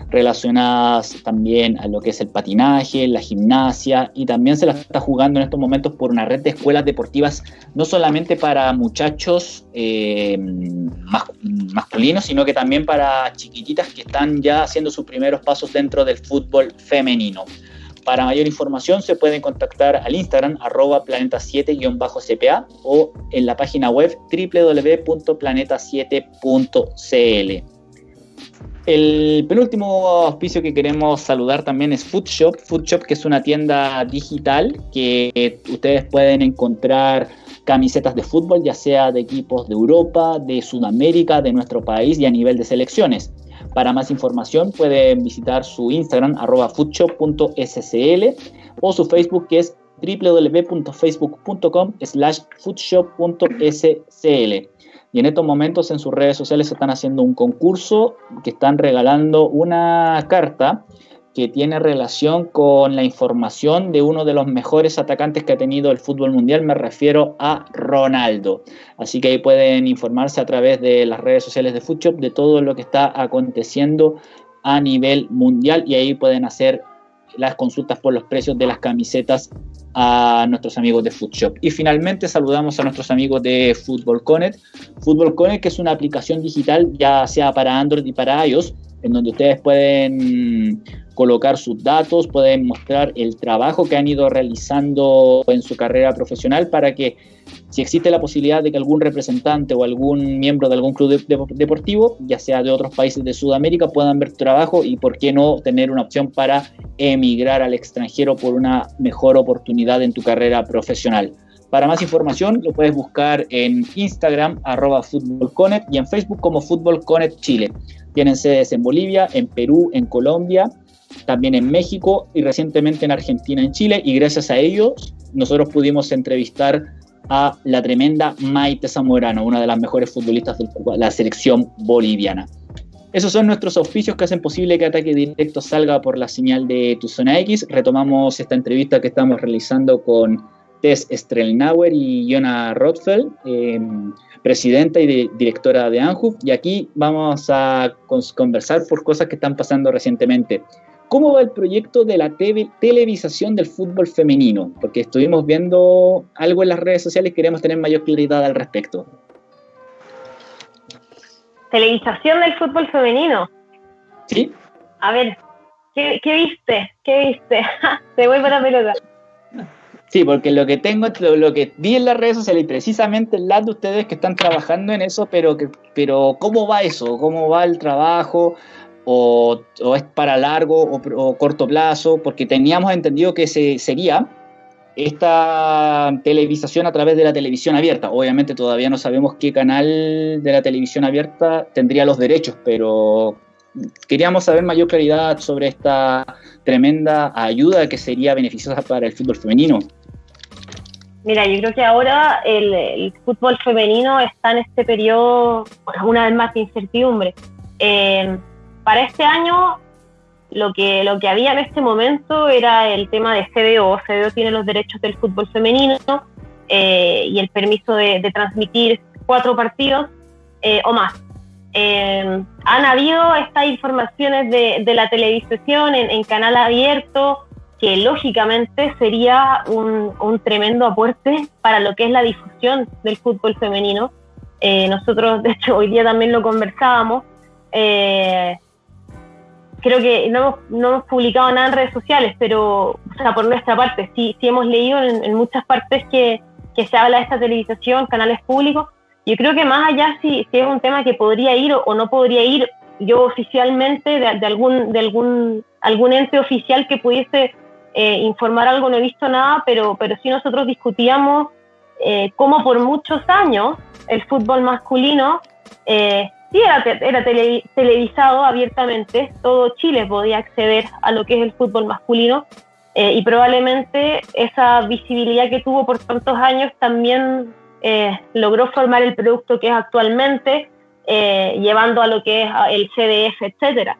relacionadas también a lo que es el patinaje, la gimnasia, y también se la está jugando en estos momentos por una red de escuelas deportivas, no solamente para muchachos eh, masculinos, sino que también para chiquititas que están ya haciendo sus primeros pasos dentro del fútbol femenino. Para mayor información se pueden contactar al Instagram arroba planeta7-cpa o en la página web www.planeta7.cl. El penúltimo auspicio que queremos saludar también es Foodshop. Foodshop que es una tienda digital que ustedes pueden encontrar camisetas de fútbol, ya sea de equipos de Europa, de Sudamérica, de nuestro país y a nivel de selecciones. Para más información pueden visitar su Instagram arroba foodshop.scl o su Facebook que es www.facebook.com slash foodshop.scl. Y en estos momentos en sus redes sociales están haciendo un concurso que están regalando una carta que tiene relación con la información de uno de los mejores atacantes que ha tenido el fútbol mundial, me refiero a Ronaldo. Así que ahí pueden informarse a través de las redes sociales de Foodshop de todo lo que está aconteciendo a nivel mundial y ahí pueden hacer las consultas por los precios de las camisetas a nuestros amigos de Foodshop. Y finalmente saludamos a nuestros amigos de Football Connect. Football Connect que es una aplicación digital ya sea para Android y para iOS, en donde ustedes pueden colocar sus datos, pueden mostrar el trabajo que han ido realizando en su carrera profesional para que si existe la posibilidad de que algún representante o algún miembro de algún club deportivo, ya sea de otros países de Sudamérica, puedan ver tu trabajo y por qué no tener una opción para emigrar al extranjero por una mejor oportunidad en tu carrera profesional. Para más información lo puedes buscar en Instagram arroba y en Facebook como Fútbol Chile. Tienen sedes en Bolivia, en Perú, en Colombia también en México y recientemente en Argentina, en Chile, y gracias a ellos nosotros pudimos entrevistar a la tremenda Maite Zamorano, una de las mejores futbolistas de la selección boliviana. Esos son nuestros auspicios que hacen posible que Ataque Directo salga por la señal de Tu Zona X. Retomamos esta entrevista que estamos realizando con Tess Strelnauer y Jona Rothfeld, em, presidenta y directora de ANJUF. Y aquí vamos a conversar por cosas que están pasando recientemente. ¿Cómo va el proyecto de la televisación del fútbol femenino? Porque estuvimos viendo algo en las redes sociales y queremos tener mayor claridad al respecto. ¿Televisación del fútbol femenino? Sí. A ver, ¿qué, viste? ¿Qué viste? Se vuelve la pelota. Sí, porque lo que tengo, lo, lo, que vi en las redes sociales y precisamente el lado de ustedes que están trabajando en eso, pero, que, pero ¿cómo va eso? ¿Cómo va el trabajo? O, es para largo o, corto plazo, porque teníamos entendido que se, sería esta televisación a través de la televisión abierta. Obviamente todavía no sabemos qué canal de la televisión abierta tendría los derechos, pero queríamos saber mayor claridad sobre esta tremenda ayuda que sería beneficiosa para el fútbol femenino. Mira, yo creo que ahora el, fútbol femenino está en este periodo, una vez más, de incertidumbre. Eh, para este año lo que, lo que había en este momento era el tema de CBO. CBO tiene los derechos del fútbol femenino eh, y el permiso de, transmitir cuatro partidos eh, o más. Eh, han habido estas informaciones de, la televisión en, canal abierto, que lógicamente sería un, un, tremendo aporte para lo que es la difusión del fútbol femenino. nosotros, de hecho, hoy día también lo conversábamos creo que no hemos, no hemos publicado nada en redes sociales, pero, o sea, por nuestra parte, sí, sí hemos leído en, muchas partes que, que, se habla de esta televisación, canales públicos, yo creo que más allá si, es un tema que podría ir o, no podría ir, yo oficialmente de, algún, de algún, algún ente oficial que pudiese eh, informar algo, no he visto nada, pero, pero sí nosotros discutíamos eh, cómo por muchos años el fútbol masculino eh, sí era, era televisado abiertamente, todo Chile podía acceder a lo que es el fútbol masculino eh, y probablemente esa visibilidad que tuvo por tantos años también eh, logró formar el producto que es actualmente, eh, llevando a lo que es el CDF, etcétera.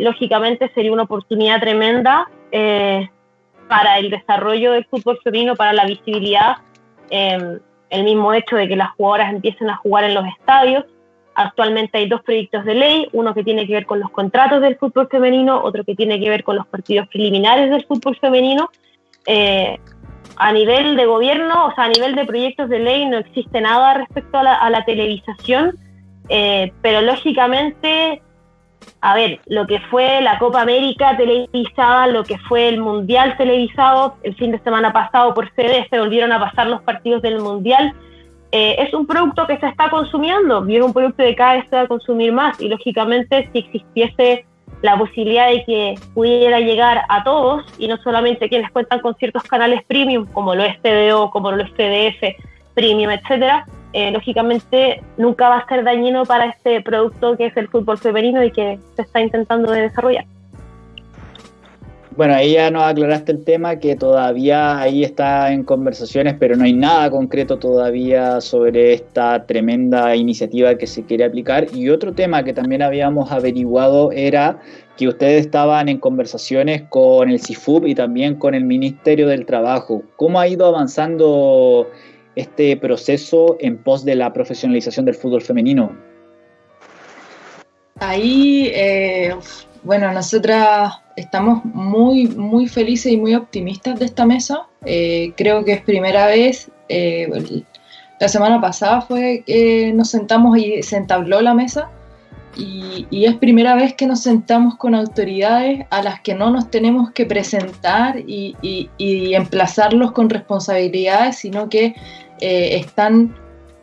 lógicamente sería una oportunidad tremenda para el desarrollo del fútbol femenino, para la visibilidad, el mismo hecho de que las jugadoras empiecen a jugar en los estadios, Actualmente hay dos proyectos de ley, uno que tiene que ver con los contratos del fútbol femenino, otro que tiene que ver con los partidos preliminares del fútbol femenino. Eh, a nivel de gobierno, o sea, a nivel de proyectos de ley no existe nada respecto a la, televisación, eh, pero lógicamente, a ver, lo que fue la Copa América televisada, lo que fue el Mundial televisado, el fin de semana pasado por CD se volvieron a pasar los partidos del Mundial, eh, es un producto que se está consumiendo y es un producto que cada vez se va a consumir más y lógicamente si existiese la posibilidad de que pudiera llegar a todos y no solamente quienes cuentan con ciertos canales premium como lo es TDO, como lo es TDF, premium, etcétera, eh, lógicamente nunca va a ser dañino para este producto que es el fútbol femenino y que se está intentando desarrollar. Bueno, ahí ya nos aclaraste el tema que todavía ahí está en conversaciones, pero no hay nada concreto todavía sobre esta tremenda iniciativa que se quiere aplicar. Y otro tema que también habíamos averiguado era que ustedes estaban en conversaciones con el CIFUB y también con el Ministerio del Trabajo. ¿Cómo ha ido avanzando este proceso en pos de la profesionalización del fútbol femenino? Ahí, eh, bueno, nosotras estamos muy, muy felices y muy optimistas de esta mesa. Eh, creo que es primera vez, eh, la semana pasada fue que nos sentamos y se entabló la mesa y, es primera vez que nos sentamos con autoridades a las que no nos tenemos que presentar y, emplazarlos con responsabilidades, sino que eh, están,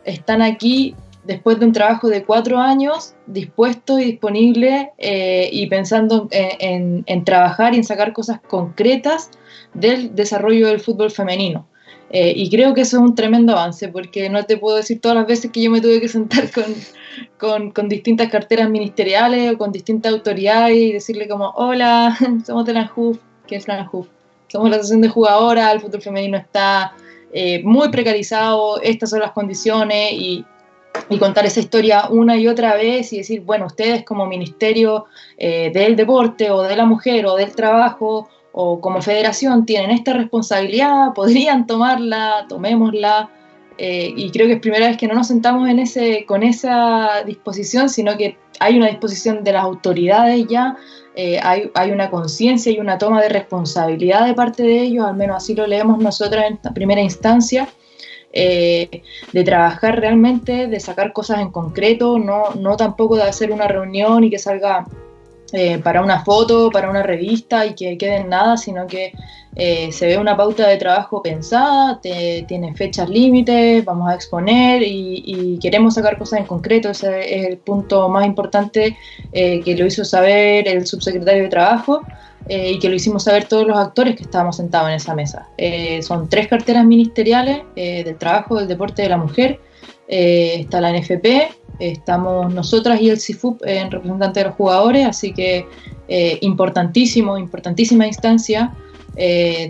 están aquí después de un trabajo de cuatro años, dispuesto y disponible eh, y pensando en, trabajar y en sacar cosas concretas del desarrollo del fútbol femenino. Eh, y creo que eso es un tremendo avance, porque no te puedo decir todas las veces que yo me tuve que sentar con, con, distintas carteras ministeriales o con distintas autoridades y decirle como, hola, somos de la ANJUF, ¿qué es la ANJUF? Somos la asociación de jugadoras, el fútbol femenino está eh, muy precarizado, estas son las condiciones y, y contar esa historia una y otra vez y decir, bueno, ustedes como Ministerio eh, del Deporte o de la Mujer o del Trabajo o como federación tienen esta responsabilidad, podrían tomarla, tomémosla. Eh, y creo que es primera vez que no nos sentamos en ese, con esa disposición, sino que hay una disposición de las autoridades ya, eh, hay, hay, una conciencia y una toma de responsabilidad de parte de ellos, al menos así lo leemos nosotros en primera instancia. Eh, de trabajar realmente, de sacar cosas en concreto, no, no tampoco de hacer una reunión y que salga eh, para una foto, para una revista y que quede en nada, sino que eh, se ve una pauta de trabajo pensada, tiene fechas límites, vamos a exponer y, queremos sacar cosas en concreto. Ese es el punto más importante que lo hizo saber el subsecretario de Trabajo. Eh, y que lo hicimos saber todos los actores que estábamos sentados en esa mesa. Eh, son tres carteras ministeriales eh, del trabajo, del deporte de la mujer. está la NFP, estamos nosotras y el CIFUP en representante de los jugadores, así que importantísimo, importantísima instancia.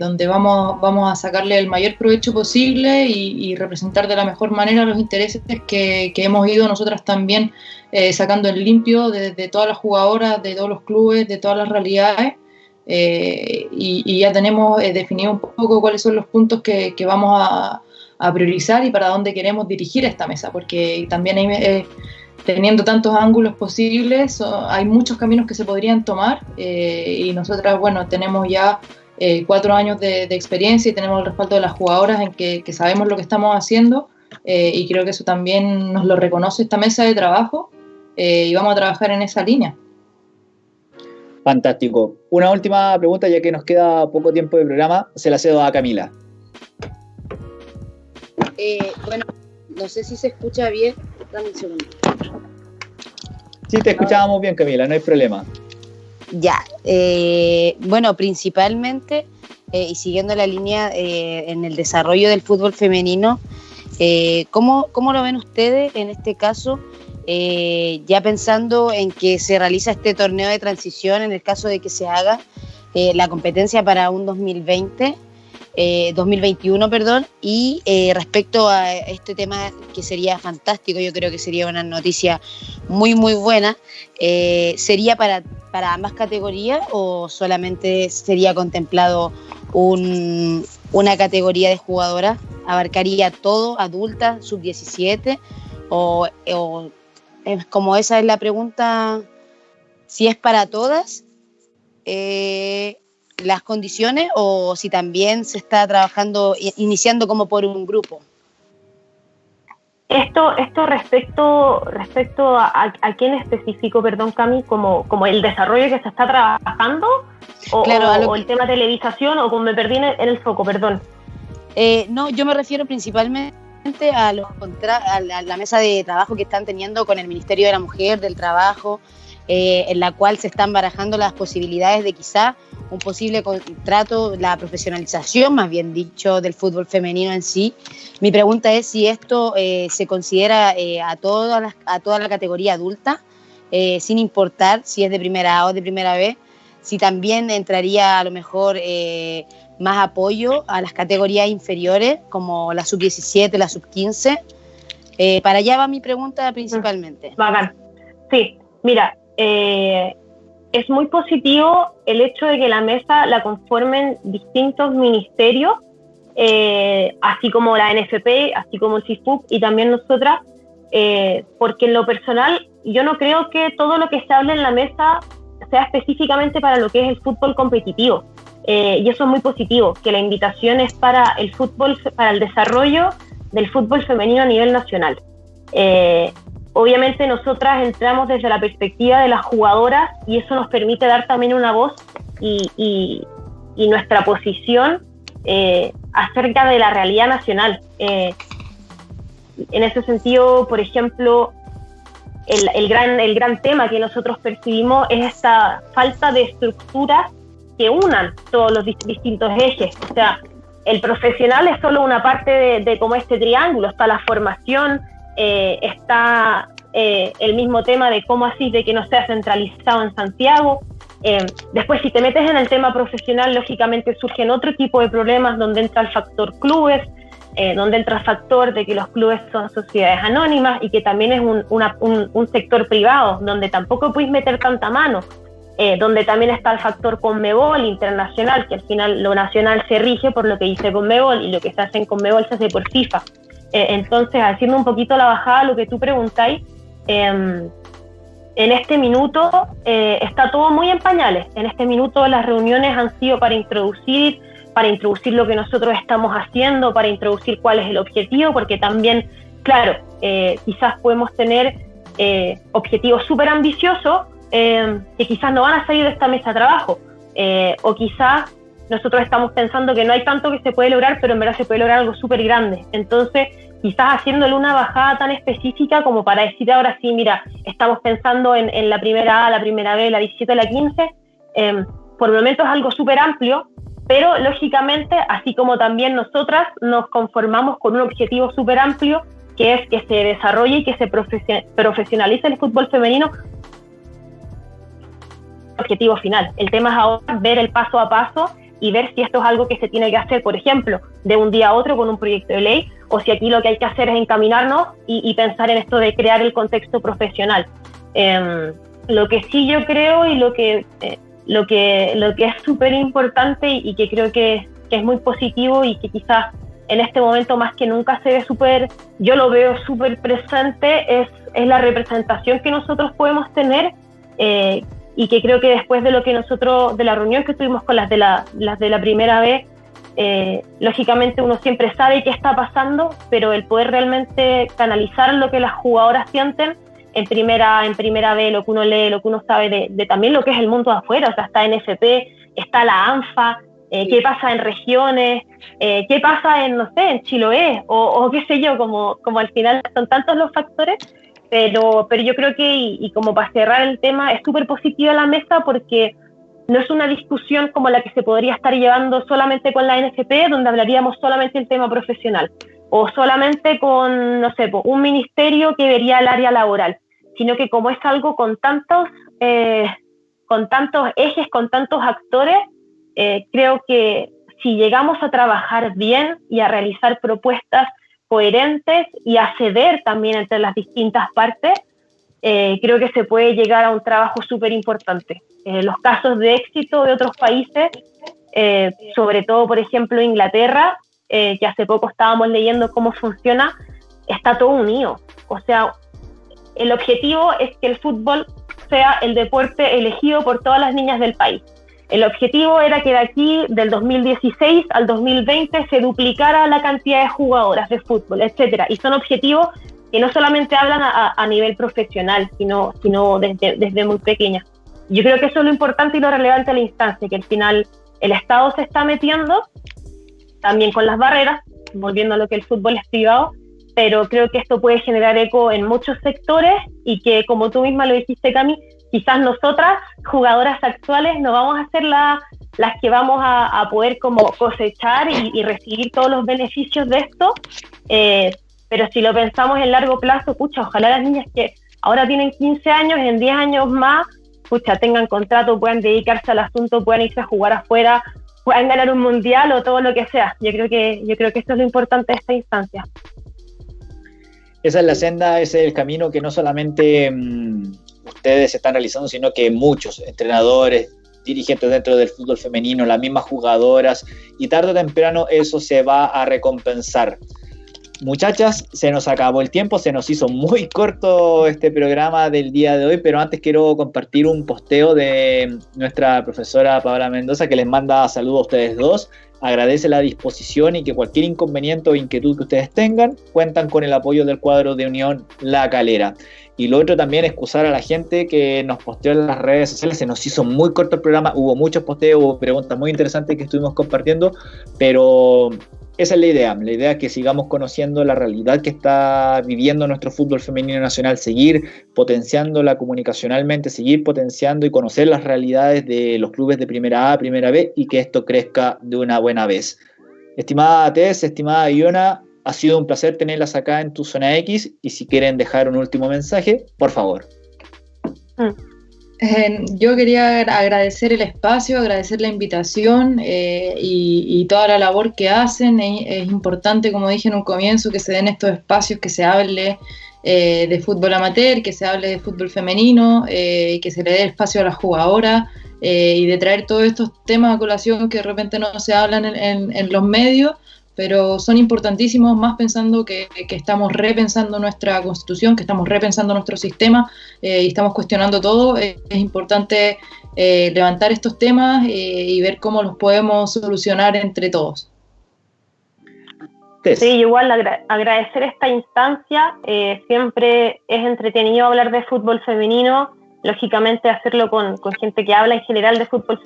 donde vamos, vamos a sacarle el mayor provecho posible y, representar de la mejor manera los intereses que, que hemos ido nosotras también sacando en limpio de, de, todas las jugadoras, de todos los clubes, de todas las realidades. Eh, y, ya tenemos eh, definido un poco cuáles son los puntos que, vamos a, priorizar y para dónde queremos dirigir esta mesa, porque también eh, teniendo tantos ángulos posibles, hay muchos caminos que se podrían tomar y nosotras, bueno, tenemos ya cuatro años de, experiencia y tenemos el respaldo de las jugadoras en que, que sabemos lo que estamos haciendo y creo que eso también nos lo reconoce esta mesa de trabajo y vamos a trabajar en esa línea. Fantástico. Una última pregunta, ya que nos queda poco tiempo de programa, se la cedo a Camila. Eh, bueno, no sé si se escucha bien. Dame un segundo. Sí, te escuchábamos bien, Camila, no hay problema. Ya, eh, bueno, principalmente, eh, y siguiendo la línea eh, en el desarrollo del fútbol femenino, ¿cómo, ¿cómo, lo ven ustedes en este caso? Ya pensando en que se realiza este torneo de transición, en el caso de que se haga la competencia para un 2020, 2021, perdón, y respecto a este tema que sería fantástico, yo creo que sería una noticia muy, muy buena, sería para para ambas categorías o solamente sería contemplado una categoría de jugadoras? ¿Abarcaría todo, adulta, sub-17? O, como esa es la pregunta, si es para todas eh, las condiciones o si también se está trabajando, iniciando como por un grupo. Esto, esto respecto, respecto a, a, quién específico, perdón, Cami, como, como el desarrollo que se está trabajando, o, el tema televisación, o como me perdí en el, foco, perdón. Eh, no, yo me refiero principalmente a, los a la mesa de trabajo que están teniendo con el Ministerio de la Mujer, del Trabajo, eh, en la cual se están barajando las posibilidades de quizá un posible contrato, la profesionalización, más bien dicho, del fútbol femenino en sí. Mi pregunta es si esto eh, se considera eh, a, toda a toda la categoría adulta, sin importar si es de primera A o de primera B, si también entraría a lo mejor más apoyo a las categorías inferiores, como la sub-17, la sub-15. para allá va mi pregunta principalmente. Sí, mira, eh, es muy positivo el hecho de que la mesa la conformen distintos ministerios, eh, así como la NFP, así como el CIFUC y también nosotras, eh, porque en lo personal yo no creo que todo lo que se hable en la mesa sea específicamente para lo que es el fútbol competitivo. Y eso es muy positivo, que la invitación es para el fútbol, para el desarrollo del fútbol femenino a nivel nacional. Obviamente nosotras entramos desde la perspectiva de las jugadoras y eso nos permite dar también una voz y, nuestra posición eh, acerca de la realidad nacional. Eh, en ese sentido, por ejemplo, el, gran, el gran tema que nosotros percibimos es esta falta de estructuras que unan todos los distintos ejes. O sea, el profesional es solo una parte de, de como este triángulo, está la formación, eh, está eh, el mismo tema de cómo así de que no sea centralizado en Santiago. Eh, después, si te metes en el tema profesional, lógicamente surgen otro tipo de problemas donde entra el factor clubes, donde entra el factor de que los clubes son sociedades anónimas y que también es un, sector privado, donde tampoco puedes meter tanta mano. Donde también está el factor Conmebol internacional, que al final lo nacional se rige por lo que dice Conmebol y lo que se hace en Conmebol se hace por FIFA. Eh, entonces, haciendo un poquito la bajada lo que tú preguntáis, em, en este minuto eh, está todo muy en pañales. En este minuto las reuniones han sido para introducir, para introducir lo que nosotros estamos haciendo, para introducir cuál es el objetivo, porque también, claro, eh, quizás podemos tener objetivos súper ambiciosos em, que quizás no van a salir de esta mesa de trabajo, o quizás nosotros estamos pensando que no hay tanto que se puede lograr, pero en verdad se puede lograr algo súper grande. Entonces, quizás haciéndole una bajada tan específica como para decir ahora sí, mira, estamos pensando en, la primera A, la primera B, la 17, la 15, em, por el momento es algo súper amplio, pero lógicamente, así como también nosotras nos conformamos con un objetivo súper amplio, que es que se desarrolle y que se profesionalice el fútbol femenino, objetivo final. El tema es ahora ver el paso a paso y ver si esto es algo que se tiene que hacer, por ejemplo, de un día a otro con un proyecto de ley, o si aquí lo que hay que hacer es encaminarnos y, pensar en esto de crear el contexto profesional. Em, lo que sí yo creo y lo que, eh, lo que, lo que es súper importante y, que creo que, es muy positivo y que quizás en este momento más que nunca se ve súper, yo lo veo súper presente, es, es la representación que nosotros podemos tener, eh, y que creo que después de lo que nosotros, de la reunión que tuvimos con las de la, las de la primera vez, eh, lógicamente uno siempre sabe qué está pasando, pero el poder realmente canalizar lo que las jugadoras sienten en primera, en primera vez, lo que uno lee, lo que uno sabe de, también lo que es el mundo de afuera, o sea, está NFP, está la ANFA, eh, qué pasa en regiones, eh, qué pasa en, no sé, en Chiloé, o, qué sé yo, como, como al final son tantos los factores, pero, pero yo creo que, y, como para cerrar el tema, es súper positiva la mesa porque no es una discusión como la que se podría estar llevando solamente con la NFP, donde hablaríamos solamente del tema profesional, o solamente con, no sé, un ministerio que vería el área laboral, sino que como es algo con tantos, eh, con tantos ejes, con tantos actores, eh, creo que si llegamos a trabajar bien y a realizar propuestas coherentes y a ceder también entre las distintas partes, eh, creo que se puede llegar a un trabajo súper importante. Eh, los casos de éxito de otros países, sobre todo, por ejemplo, Inglaterra, que hace poco estábamos leyendo cómo funciona, está todo unido. O sea, el objetivo es que el fútbol sea el deporte elegido por todas las niñas del país. El objetivo era que de aquí, del 2016 al 2020, se duplicara la cantidad de jugadoras de fútbol, etcétera. Y son objetivos que no solamente hablan a, nivel profesional, sino, sino desde, desde muy pequeña. Yo creo que eso es lo importante y lo relevante de la instancia, que al final el Estado se está metiendo también con las barreras, volviendo a lo que el fútbol es privado, pero creo que esto puede generar eco en muchos sectores y que, como tú misma lo dijiste, Cami, quizás nosotras, jugadoras actuales, no vamos a ser las que vamos a, poder como cosechar y, recibir todos los beneficios de esto, eh, pero si lo pensamos en largo plazo, pucha, ojalá las niñas que ahora tienen 15 años, en 10 años más, pucha, tengan contrato, puedan dedicarse al asunto, puedan irse a jugar afuera, puedan ganar un mundial o todo lo que sea. Yo creo que, yo creo que esto es lo importante de esta instancia. Esa es la senda, ese es el camino que no solamente mm, ustedes están realizando, sino que muchos entrenadores, dirigentes dentro del fútbol femenino, las mismas jugadoras, y tarde o temprano eso se va a recompensar. Muchachas, se nos acabó el tiempo, se nos hizo muy corto este programa del día de hoy, pero antes quiero compartir un posteo de nuestra profesora Paola Mendoza que les manda saludos a ustedes dos agradece la disposición y que cualquier inconveniente o inquietud que ustedes tengan, cuentan con el apoyo del cuadro de Unión La Calera. Y lo otro también, excusar a la gente que nos posteó en las redes sociales, se nos hizo muy corto el programa, hubo muchos posteos, hubo preguntas muy interesantes que estuvimos compartiendo, pero esa es la idea. La idea es que sigamos conociendo la realidad que está viviendo nuestro fútbol femenino nacional, seguir potenciándola comunicacionalmente, seguir potenciando y conocer las realidades de los clubes de primera A, primera B y que esto crezca de una buena vez. Estimada Tess, estimada Iona, ha sido un placer tenerlas acá en tu zona X y si quieren dejar un último mensaje, por favor. Mm. Eh, yo quería agradecer el espacio, agradecer la invitación eh, y, toda la labor que hacen. Es, importante, como dije en un comienzo, que se den estos espacios, que se hable eh, de fútbol amateur, que se hable de fútbol femenino, y que se le dé espacio a las jugadoras y de traer todos estos temas a colación que de repente no se hablan en los medios pero son importantísimos más pensando que, estamos repensando nuestra constitución, que estamos repensando nuestro sistema eh, y estamos cuestionando todo. es importante eh, levantar estos temas eh, y ver cómo los podemos solucionar entre todos. Sí, igual agradecer esta instancia. siempre es entretenido hablar de fútbol femenino, lógicamente hacerlo con, con gente que habla en general de fútbol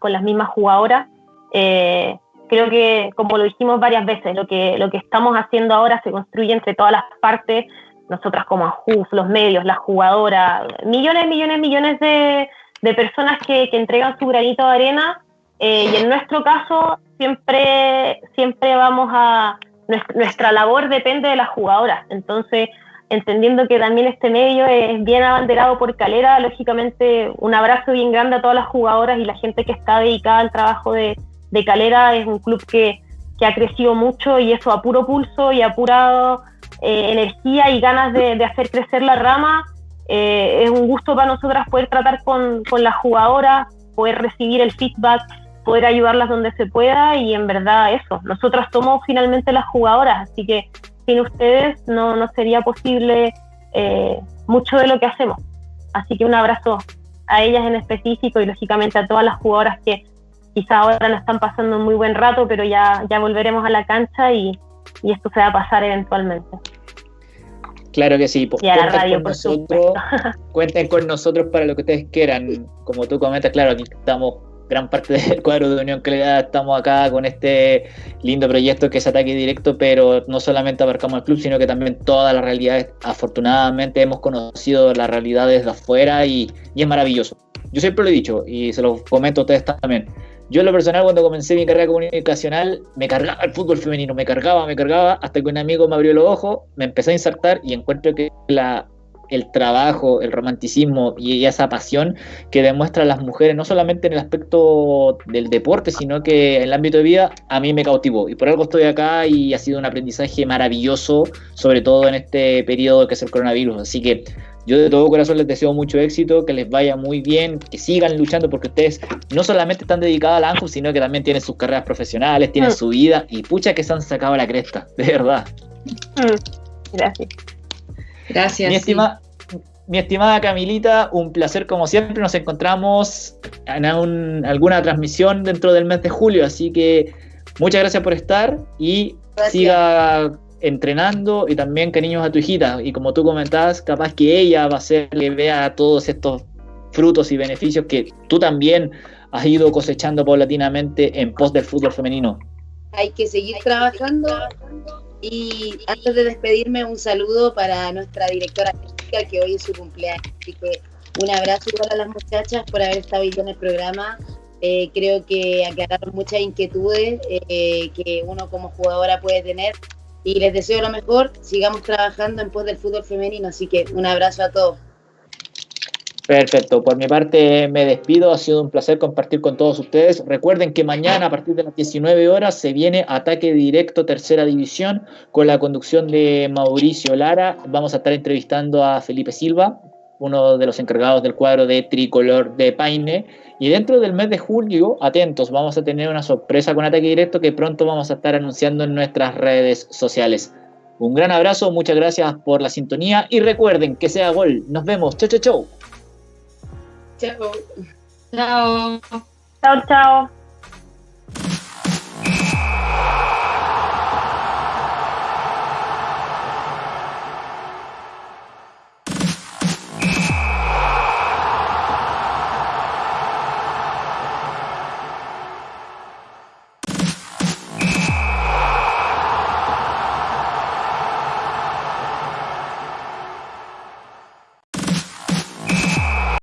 con las mismas jugadoras eh, creo que, como lo dijimos varias veces, lo que, lo que estamos haciendo ahora se construye entre todas las partes, nosotras como AJUF, los medios, las jugadoras, millones, millones, millones de, de personas que, que, entregan su granito de arena. Eh, y en nuestro caso siempre, siempre vamos a, nuestra labor depende de las jugadoras, entonces entendiendo que también este medio es bien abanderado por Calera, lógicamente un abrazo bien grande a todas las jugadoras y la gente que está dedicada al trabajo de, de Calera es un club que, ha crecido mucho y eso a puro pulso y a pura eh, energía y ganas de, hacer crecer la rama. Eh, es un gusto para nosotras poder tratar con, las jugadoras, poder recibir el feedback, poder ayudarlas donde se pueda y en verdad eso, nosotras somos finalmente las jugadoras, así que sin ustedes no, no sería posible eh, mucho de lo que hacemos. Así que un abrazo a ellas en específico y lógicamente a todas las jugadoras que quizá ahora no están pasando un muy buen rato, pero ya, ya volveremos a la cancha y, esto se va a pasar eventualmente. Claro que sí, pues, y a la radio, por nosotros, cuenten con nosotros para lo que ustedes quieran. Como tú comentas, claro, aquí estamos gran parte del cuadro de Unión Calidad estamos acá con este lindo proyecto que es Ataque Directo, pero no solamente abarcamos el club, sino que también todas las realidades. Afortunadamente hemos conocido las realidades de afuera y, y es maravilloso. Yo siempre lo he dicho y se lo comento a ustedes también. Yo en lo personal cuando comencé mi carrera comunicacional me cargaba el fútbol femenino, me cargaba, me cargaba, hasta que un amigo me abrió los ojos, me empecé a insertar y encuentro que el trabajo, el romanticismo y esa pasión que demuestran las mujeres, no solamente en el aspecto del deporte, sino que en el ámbito de vida, a mí me cautivó. Y por algo estoy acá y ha sido un aprendizaje maravilloso, sobre todo en este periodo que es el coronavirus. Así que yo de todo corazón les deseo mucho éxito, que les vaya muy bien, que sigan luchando porque ustedes no solamente están dedicados a la ANJU, sino que también tienen sus carreras profesionales, tienen mm. su vida y pucha que se han sacado la cresta, de verdad. Mm. Gracias. Gracias. Mi, estimada Camilita, un placer como siempre. Nos encontramos en alguna transmisión dentro del mes de julio, así que muchas gracias por estar y siga entrenando y también cariños a tu hijita. Y como tú comentabas, capaz que ella va a ser que vea todos estos frutos y beneficios que tú también has ido cosechando paulatinamente en pos del fútbol femenino. Hay que seguir trabajando y antes de despedirme, un saludo para nuestra directora que hoy es su cumpleaños. Así que un abrazo a las muchachas por haber estado hoy en el programa. Eh, creo que aclararon muchas inquietudes eh, que uno como jugadora puede tener. Y les deseo lo mejor. Sigamos trabajando en pos del fútbol femenino. Así que un abrazo a todos. Perfecto, por mi parte me despido, ha sido un placer compartir con todos ustedes. Recuerden que mañana a partir de las 19 horas se viene Ataque Directo Tercera División con la conducción de Mauricio Lara. Vamos a estar entrevistando a Felipe Silva, uno de los encargados del cuadro de tricolor de Paine. Y dentro del mes de julio, atentos, vamos a tener una sorpresa con Ataque Directo que pronto vamos a estar anunciando en nuestras redes sociales. Un gran abrazo, muchas gracias por la sintonía y recuerden que sea gol. Nos vemos. Chau, chau, chau. Chao. Chao. Chao, chao.